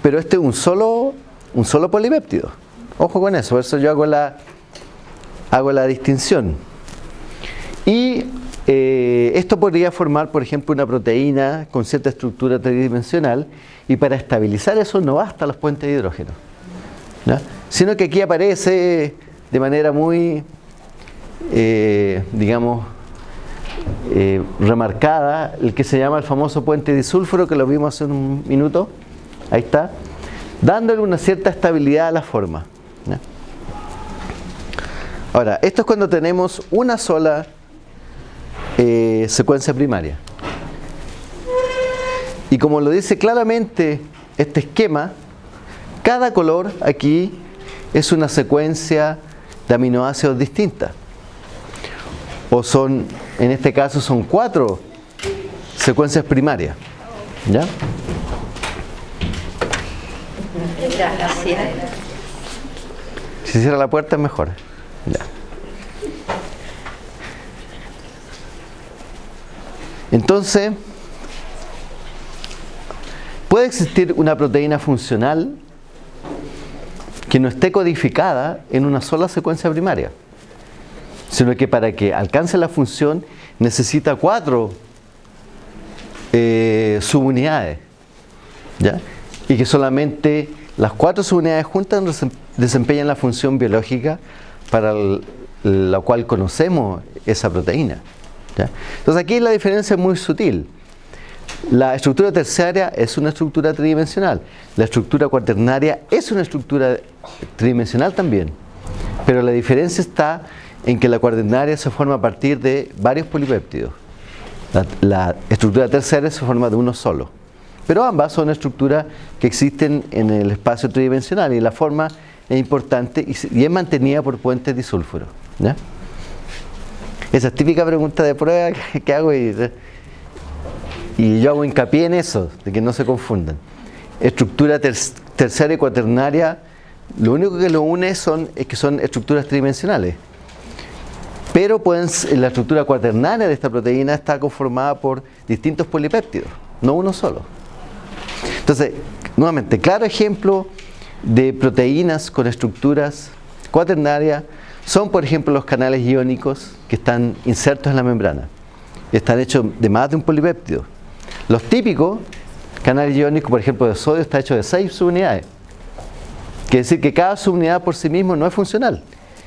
pero este es un solo, un solo polipéptido. Ojo con eso, por eso yo hago la, hago la distinción. Y eh, esto podría formar, por ejemplo, una proteína con cierta estructura tridimensional y para estabilizar eso no basta los puentes de hidrógeno, sino que aquí aparece de manera muy, eh, digamos, eh, remarcada el que se llama el famoso puente disulfuro que lo vimos hace un minuto, ahí está, dándole una cierta estabilidad a la forma. Ahora, esto es cuando tenemos una sola eh, secuencia primaria. Y como lo dice claramente este esquema, cada color aquí es una secuencia de aminoácidos distinta. O son, en este caso, son cuatro secuencias primarias. ¿Ya? Gracias. Si cierra la puerta es mejor. Ya. Entonces, puede existir una proteína funcional que no esté codificada en una sola secuencia primaria, sino que para que alcance la función necesita cuatro eh, subunidades, ¿ya? y que solamente las cuatro subunidades juntas desempeñan la función biológica para la cual conocemos esa proteína. ¿Ya? Entonces aquí la diferencia es muy sutil. La estructura terciaria es una estructura tridimensional. La estructura cuaternaria es una estructura tridimensional también. Pero la diferencia está en que la cuaternaria se forma a partir de varios polipéptidos. La, la estructura terciaria se forma de uno solo. Pero ambas son estructuras que existen en el espacio tridimensional y la forma es importante y, y es mantenida por puentes disulfuro. Esa es típica pregunta de prueba que, hago y yo hago hincapié en eso, de que no se confundan. Estructura ter terciaria y cuaternaria, lo único que lo une son, es que son estructuras tridimensionales. Pero pueden, la estructura cuaternaria de esta proteína está conformada por distintos polipéptidos, no uno solo. Entonces, nuevamente, claro ejemplo de proteínas con estructuras cuaternarias son, por ejemplo, los canales iónicos que están insertos en la membrana. Están hechos de más de un polipéptido. Los típicos canales iónicos, por ejemplo, de sodio, está hecho de seis subunidades. Quiere decir que cada subunidad por sí mismo no es funcional,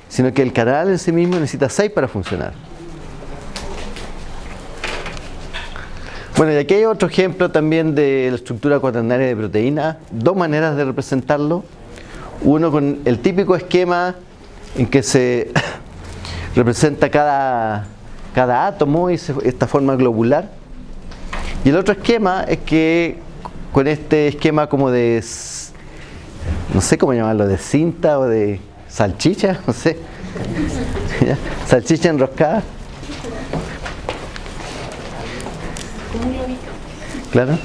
sino que el canal en sí mismo necesita seis para funcionar. Bueno, y aquí hay otro ejemplo también de la estructura cuaternaria de proteína. Dos maneras de representarlo. Uno con el típico esquema en que se representa cada, cada átomo y esta forma globular. Y el otro esquema es que con este esquema como de, no sé cómo llamarlo, de cinta o de salchicha, no sé, salchicha enroscada. Claro.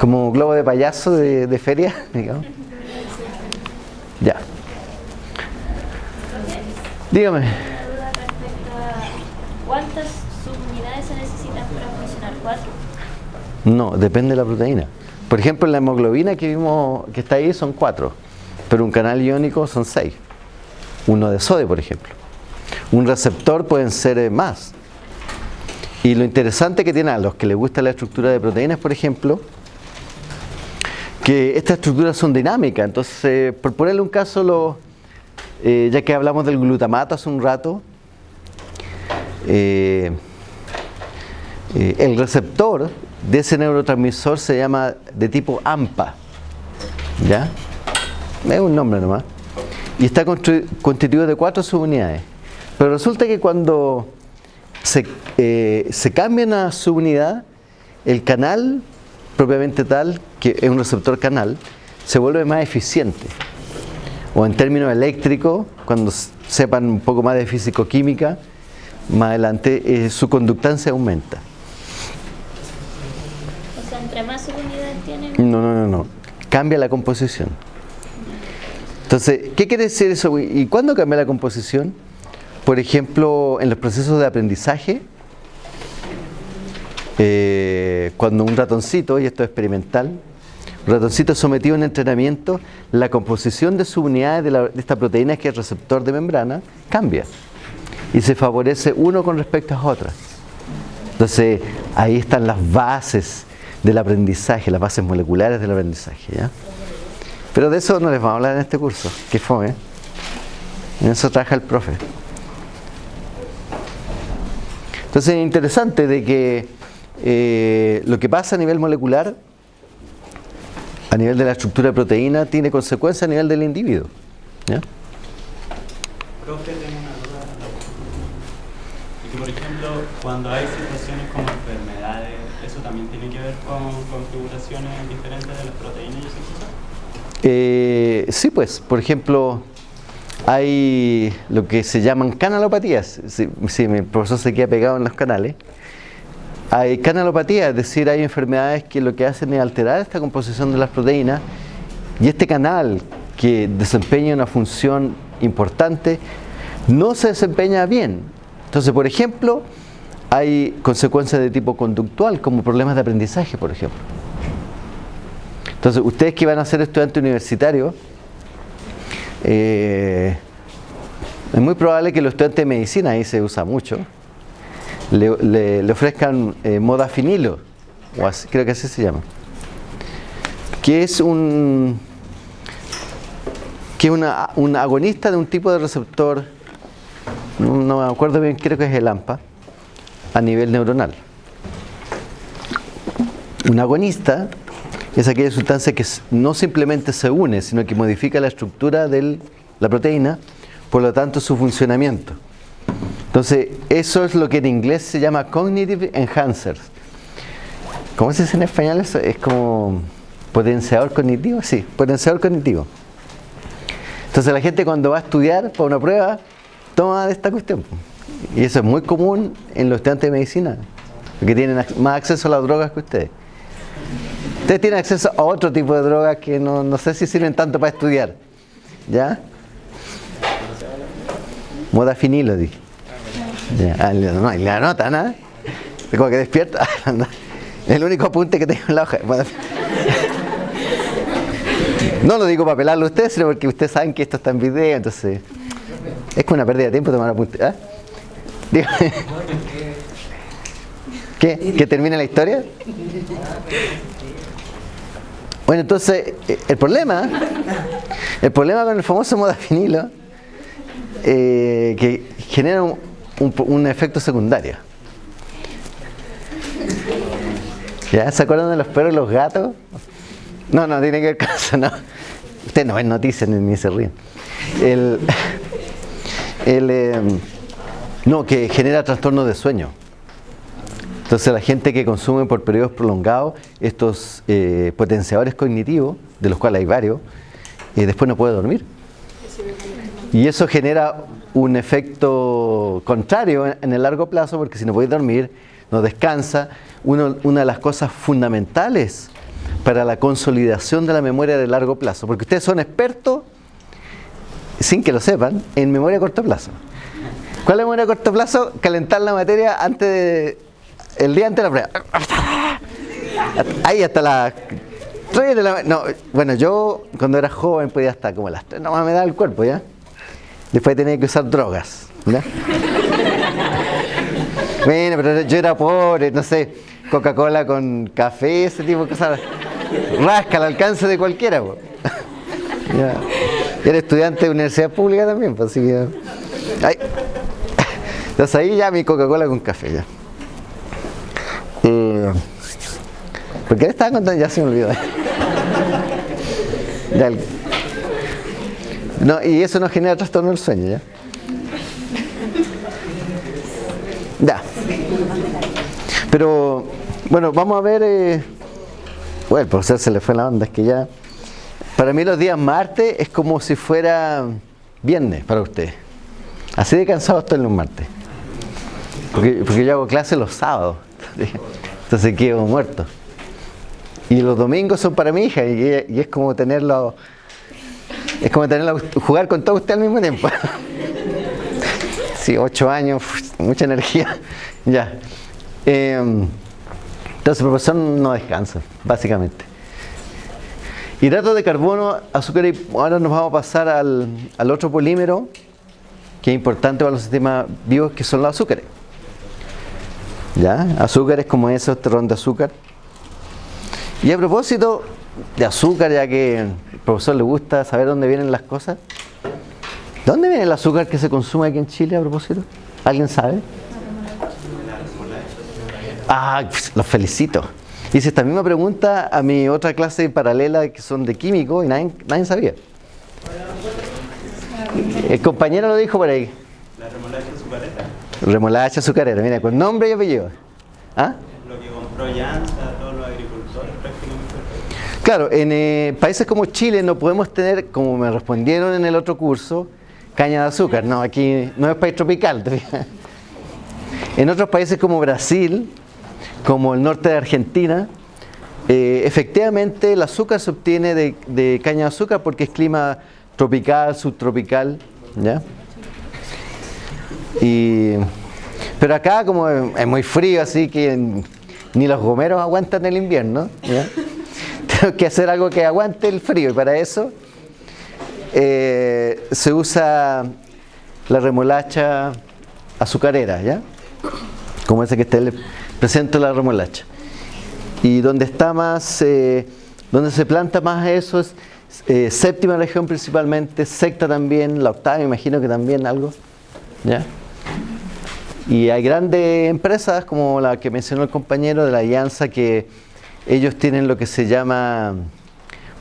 Como globo de payaso de, feria, digamos. Ya. Dígame. ¿Cuántas subunidades se necesitan para funcionar? ¿Cuatro? No, depende de la proteína. Por ejemplo, la hemoglobina que vimos que está ahí son cuatro, pero un canal iónico son seis. Uno de sodio, por ejemplo. Un receptor pueden ser eh, más. Y lo interesante que tiene a los que les gusta la estructura de proteínas, por ejemplo, que estas estructuras son dinámicas. Entonces, por ponerle un caso, eh, ya que hablamos del glutamato hace un rato, eh, eh, el receptor de ese neurotransmisor se llama de tipo AMPA. ¿Ya? Es un nombre nomás. Y está constituido de cuatro subunidades. Pero resulta que cuando se, eh, se cambia una subunidad, el canal propiamente tal, que es un receptor canal, se vuelve más eficiente. O en términos eléctricos, cuando sepan un poco más de físico-química, más adelante eh, su conductancia aumenta. O sea, entre más subunidades tienen... No, no, no, no. Cambia la composición. Entonces, ¿qué quiere decir eso? ¿Y cuándo cambia la composición? Por ejemplo, en los procesos de aprendizaje, eh, cuando un ratoncito, y esto es experimental, ratoncito sometido a un entrenamiento, la composición de subunidades de, de esta proteína que es receptor de membrana cambia y se favorece uno con respecto a otras. Entonces, ahí están las bases del aprendizaje, las bases moleculares del aprendizaje. Pero de eso no les vamos a hablar en este curso, que fue. En eso trabaja el profe. Entonces es interesante de que eh, lo que pasa a nivel molecular, a nivel de la estructura de proteína, tiene consecuencias a nivel del individuo. ¿ya? Profe, tengo una duda. Y que, por ejemplo, cuando hay situaciones como enfermedades, ¿eso también tiene que ver con configuraciones diferentes de las proteínas y esas cosas? Eh, sí, pues, por ejemplo, hay lo que se llaman canalopatías. Si, mi profesor se queda pegado en los canales. Hay canalopatías, es decir, hay enfermedades que lo que hacen es alterar esta composición de las proteínas y este canal que desempeña una función importante no se desempeña bien. Entonces, por ejemplo, hay consecuencias de tipo conductual, como problemas de aprendizaje, por ejemplo. Entonces, ustedes que van a ser estudiantes universitarios, eh, es muy probable que los estudiantes de medicina, ahí se usa mucho, le, ofrezcan eh, modafinilo, o creo que así se llama, que es un que es un agonista de un tipo de receptor, no me acuerdo bien, creo que es el AMPA, a nivel neuronal. Un agonista es aquella sustancia que no simplemente se une, sino que modifica la estructura de la proteína, por lo tanto su funcionamiento. Entonces, eso es lo que en inglés se llama Cognitive Enhancers. ¿Cómo se dice en español eso? Es como potenciador cognitivo, sí, potenciador cognitivo. Entonces la gente cuando va a estudiar para una prueba, toma de esta cuestión. Y eso es muy común en los estudiantes de medicina. porque tienen más acceso a las drogas que ustedes. Ustedes tienen acceso a otro tipo de drogas que no, no sé si sirven tanto para estudiar. ¿Ya? Modafinilo, dije. Ya, no, y le anotan, ¿ah? Como que despierta. El único apunte que tengo en la hoja. No lo digo para pelarlo a ustedes, sino porque ustedes saben que esto está en video, entonces es como una pérdida de tiempo tomar apuntes. ¿ah? Dígame. ¿Qué? ¿Que termine la historia? Bueno, entonces, eh, el problema, el problema con el famoso modafinilo, eh, que genera un, un- un efecto secundario. ¿Ya? ¿Se acuerdan de los perros y los gatos? No, no, tiene que ver con eso, no. Ustedes no ven noticias ni, ni se ríen. El, el, eh, no, que genera trastornos de sueño. Entonces la gente que consume por periodos prolongados estos eh, potenciadores cognitivos, de los cuales hay varios, eh, después no puede dormir. Y eso genera un efecto contrario en, el largo plazo, porque si no puede dormir, no descansa. Una de las cosas fundamentales para la consolidación de la memoria de largo plazo, porque ustedes son expertos, sin que lo sepan, en memoria a corto plazo. ¿Cuál es la memoria a corto plazo? Calentar la materia antes de, el día antes de la prueba. Ahí hasta las 3 de la No, bueno, yo cuando era joven podía hasta como las 3, nomás me daba el cuerpo, ¿ya? Después tenía que usar drogas, ¿ya? Bueno, pero yo era pobre, no sé, Coca-Cola con café, ese tipo de cosas. Rasca al alcance de cualquiera. Ya. Era estudiante de universidad pública también, pues así que. Ay. Entonces ahí ya mi Coca-Cola con café, ya. Eh, ¿Por qué le estaba contando? Ya se me olvidó. No, y eso no genera trastorno del sueño, ¿ya? Ya. Pero, bueno, vamos a ver. eh, bueno, el profesor se le fue la onda, es que ya. Para mí, los días martes es como si fuera viernes para usted. Así de cansado estoy los martes. Porque, porque yo hago clases los sábados. Entonces quedo muerto. Y los domingos son para mi hija y, y es como tenerlo. Es como tenerlo, jugar con todo usted al mismo tiempo. Sí, ocho años, mucha energía. Ya. Eh, entonces el profesor no descansa, básicamente. Hidratos de carbono, azúcar y ahora nos vamos a pasar al, al otro polímero que es importante para los sistemas vivos, que son los azúcares. ¿Ya? Azúcares como esos, terrón de azúcar. Y a propósito de azúcar, ya que profesor le gusta saber dónde vienen las cosas, ¿de dónde viene el azúcar que se consume aquí en Chile a propósito? ¿Alguien sabe? Ah, pues, los felicito. Hice esta misma pregunta a mi otra clase paralela que son de químico y nadie, nadie sabía. El compañero lo dijo por ahí. La remolacha azucarera, Remolacha azucarera, mira, con nombre y apellido. ¿Ah? lo que compró prácticamente. Claro, en eh, países como Chile no podemos tener, como me respondieron en el otro curso, caña de azúcar. No, aquí no es país tropical. En otros países como Brasil, como el norte de Argentina, eh, efectivamente el azúcar se obtiene de, caña de azúcar porque es clima tropical, subtropical, ¿ya? Y, pero acá como es, muy frío, así que ni los gomeros aguantan el invierno. Que hacer algo que aguante el frío y para eso eh, se usa la remolacha azucarera, ¿ya? Como ese que está le presento la remolacha. Y donde está más, eh, donde se planta más eso es eh, séptima región principalmente, sexta también, la octava imagino que también algo, ¿ya? Y hay grandes empresas como la que mencionó el compañero de la Alianza que ellos tienen lo que se llama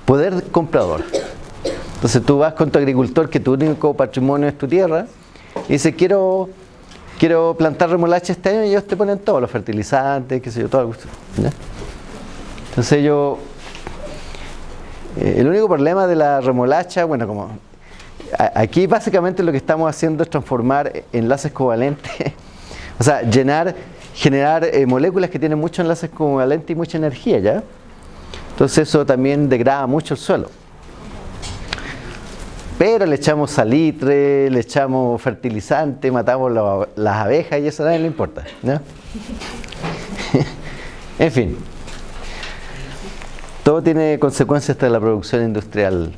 poder comprador. Entonces tú vas con tu agricultor que tu único patrimonio es tu tierra y dices quiero, quiero plantar remolacha este año y ellos te ponen todos los fertilizantes, qué sé yo, todo el gusto. Entonces ellos eh, el único problema de la remolacha, bueno, como aquí básicamente lo que estamos haciendo es transformar enlaces covalentes, o sea, llenar generar eh, moléculas que tienen muchos enlaces covalentes y mucha energía, ¿ya? Entonces eso también degrada mucho el suelo. Pero le echamos salitre, le echamos fertilizante, matamos la- las abejas y eso a nadie le importa. ¿no? en fin. Todo tiene consecuencias hasta la producción industrial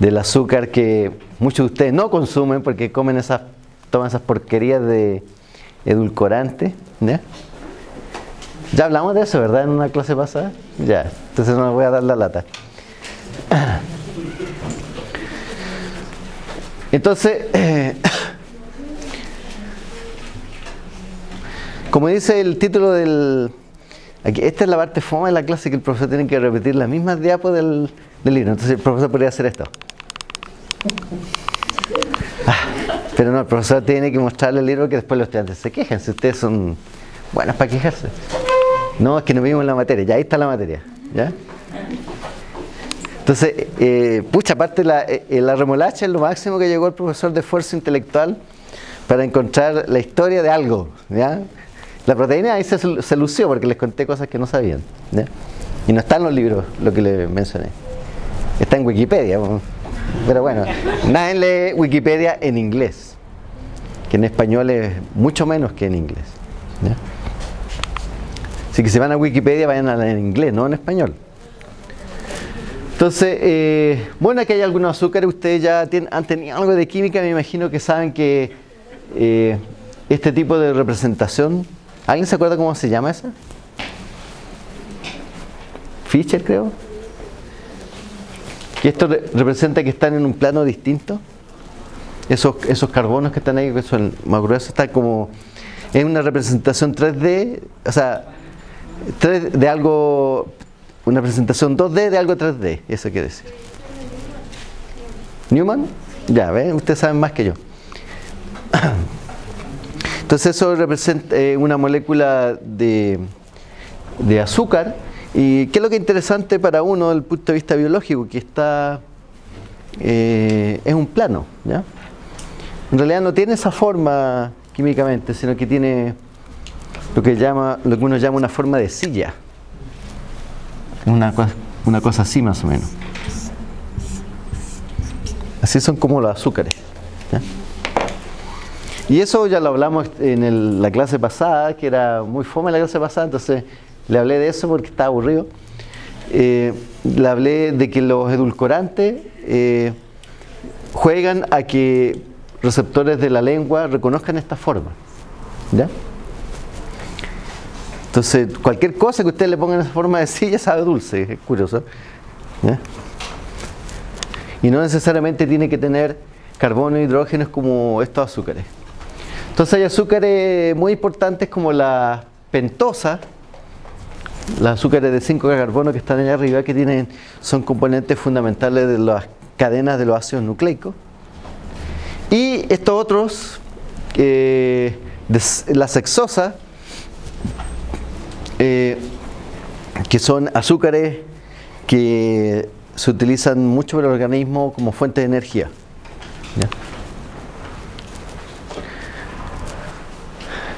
del azúcar que muchos de ustedes no consumen porque comen esas, toman esas porquerías de edulcorante. ¿ya? Hablamos de eso, ¿verdad? En una clase pasada. Ya, entonces no les voy a dar la lata. Entonces, como dice el título del... Aquí, esta es la parte fome de la clase que el profesor tiene que repetir las mismas diapos del, del libro. Entonces el profesor podría hacer esto. Pero no, el profesor tiene que mostrarle el libro que después los estudiantes se quejan. Si ustedes son buenos para quejarse. No, es que no vimos la materia. Ya ahí está la materia. ¿ya? Entonces, eh, pucha, aparte la, eh, la remolacha es lo máximo que llegó el profesor de esfuerzo intelectual para encontrar la historia de algo. ¿ya? La proteína ahí se, se lució porque les conté cosas que no sabían. ¿ya? Y no está en los libros lo que les mencioné. Está en Wikipedia. po. Pero bueno, nadie lee Wikipedia en inglés. Que en español es mucho menos que en inglés. Así que si van a Wikipedia vayan a la en inglés, no en español. Entonces, eh, bueno, aquí hay algunos azúcares, ustedes ya tienen, han tenido algo de química, me imagino que saben que eh, este tipo de representación, ¿alguien se acuerda cómo se llama esa? Fischer, creo. Que esto re- representa que están en un plano distinto. Esos, esos carbonos que están ahí, que son más gruesos, están como en una representación 3D, o sea, 3 de algo, una presentación 2D de algo 3D, eso quiere decir. ¿Newman? Ya, ¿ven? Ustedes saben más que yo. Entonces eso representa eh, una molécula de, de azúcar. ¿Y qué es lo que es interesante para uno desde el punto de vista biológico? Que está, eh, es un plano, ¿ya? En realidad no tiene esa forma químicamente, sino que tiene lo que, llama, lo que uno llama una forma de silla. Una, una cosa así más o menos. Así son como los azúcares. Y eso ya lo hablamos en el- la clase pasada, que era muy fome la clase pasada, entonces le hablé de eso porque estaba aburrido. Eh, le hablé de que los edulcorantes eh, juegan a que receptores de la lengua reconozcan esta forma. ¿Ya? Entonces, cualquier cosa que usted le ponga en esa forma de silla sabe dulce, es curioso. ¿Ya? Y no necesariamente tiene que tener carbono e hidrógenos como estos azúcares. Entonces hay azúcares muy importantes como la pentosa, los azúcares de 5 carbono que están allá arriba, que tienen, son componentes fundamentales de las cadenas de los ácidos nucleicos. Y estos otros, eh, de la sexosa, que son azúcares que se utilizan mucho por el organismo como fuente de energía.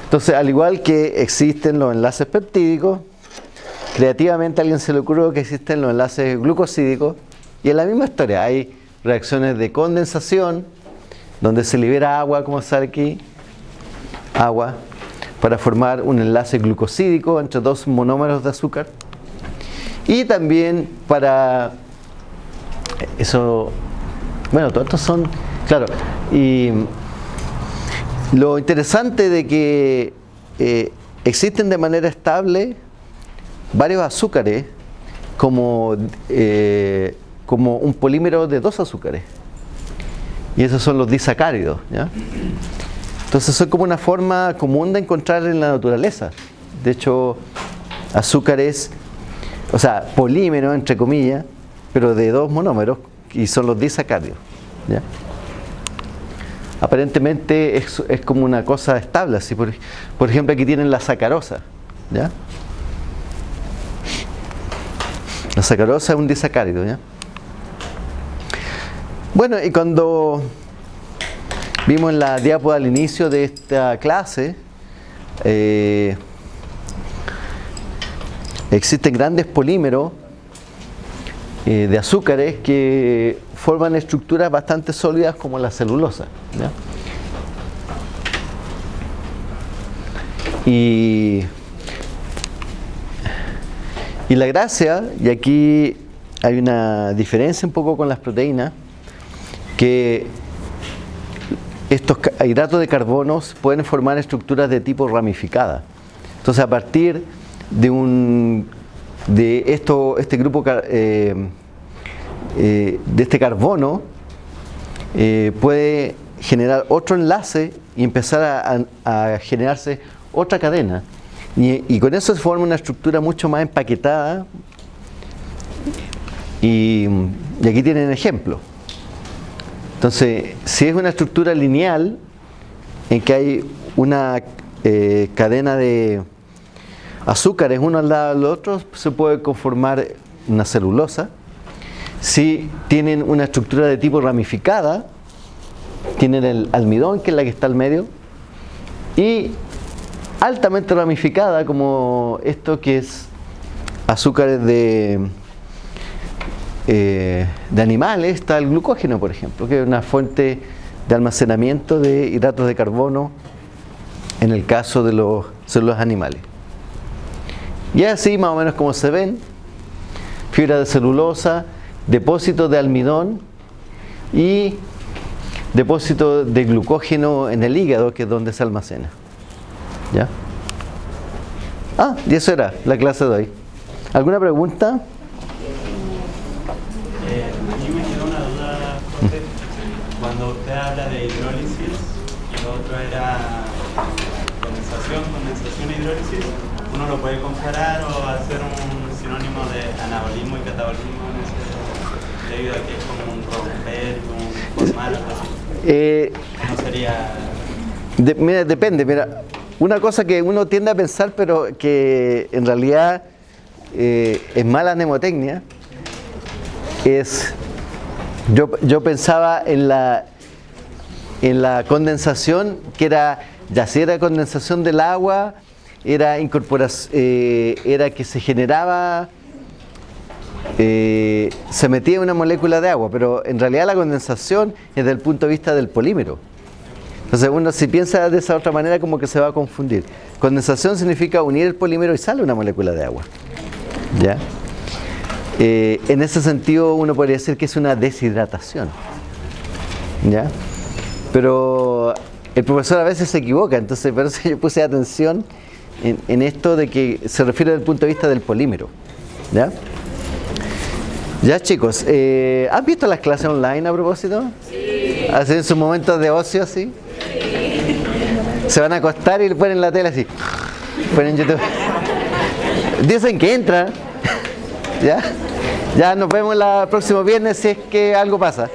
Entonces, al igual que existen los enlaces peptídicos, creativamente a alguien se le ocurrió que existen los enlaces glucosídicos y es la misma historia. Hay reacciones de condensación donde se libera agua, como sale aquí, agua, para formar un enlace glucosídico entre dos monómeros de azúcar y también para eso, bueno, todos estos son, claro, y lo interesante de que eh, existen de manera estable varios azúcares como, eh, como un polímero de dos azúcares. Y esos son los disacáridos. ¿ya? Entonces son como una forma común de encontrar en la naturaleza. De hecho, azúcares, o sea, polímeros entre comillas, pero de dos monómeros, y son los disacáridos. Aparentemente es, es como una cosa estable. Así por, por ejemplo, aquí tienen la sacarosa. ¿ya? La sacarosa es un disacárido. ¿ya? Bueno, y cuando vimos en la diapo al inicio de esta clase, eh, existen grandes polímeros eh, de azúcares que forman estructuras bastante sólidas como la celulosa. ¿ya? Y, y la gracia, y aquí hay una diferencia un poco con las proteínas, que estos hidratos de carbono pueden formar estructuras de tipo ramificada. Entonces, a partir de un de esto, este grupo eh, eh, de este carbono eh, puede generar otro enlace y empezar a- a generarse otra cadena. Y, con eso se forma una estructura mucho más empaquetada. Y, y aquí tienen ejemplo. Entonces, si es una estructura lineal en que hay una eh, cadena de azúcares uno al lado del otro, se puede conformar una celulosa. Si tienen una estructura de tipo ramificada, tienen el almidón, que es la que está al medio, y altamente ramificada, como esto que es azúcares de, eh, de animales, está el glucógeno, por ejemplo, que es una fuente de almacenamiento de hidratos de carbono en el caso de los células animales. Y así más o menos como se ven, fibra de celulosa, depósitos de almidón y depósito de glucógeno en el hígado, que es donde se almacena. ¿Ya? Ah, y eso era la clase de hoy. ¿Alguna pregunta? Eh, a mí me quedó una duda, José. Cuando usted habla de hidrólisis y lo otro era condensación, condensación e hidrólisis, ¿uno lo puede comparar o hacer un sinónimo de anabolismo y catabolismo en ese, debido a que es como un romper, un formar, algo así? Eh, No sería... De- mira, depende, mira, una cosa que uno tiende a pensar, pero que en realidad eh, es mala mnemotecnia, es, yo, yo pensaba en la, en la condensación, que era, ya si era condensación del agua, era, incorporación, era que se generaba, eh, se metía una molécula de agua, pero en realidad la condensación es desde el punto de vista del polímero. Entonces uno si piensa de esa otra manera como que se va a confundir. Condensación significa unir el polímero y sale una molécula de agua. ¿Ya? Eh, en ese sentido uno podría decir que es una deshidratación. ¿Ya? Pero el profesor a veces se equivoca, entonces por eso yo puse atención en, en esto de que se refiere desde el punto de vista del polímero. ¿Ya? Ya chicos, eh, ¿han visto las clases online a propósito? Sí. ¿Hacen sus momentos de ocio así? Se van a acostar y le ponen la tele así. Ponen YouTube. Dicen que entran. ¿Ya? Ya nos vemos el próximo viernes si es que algo pasa.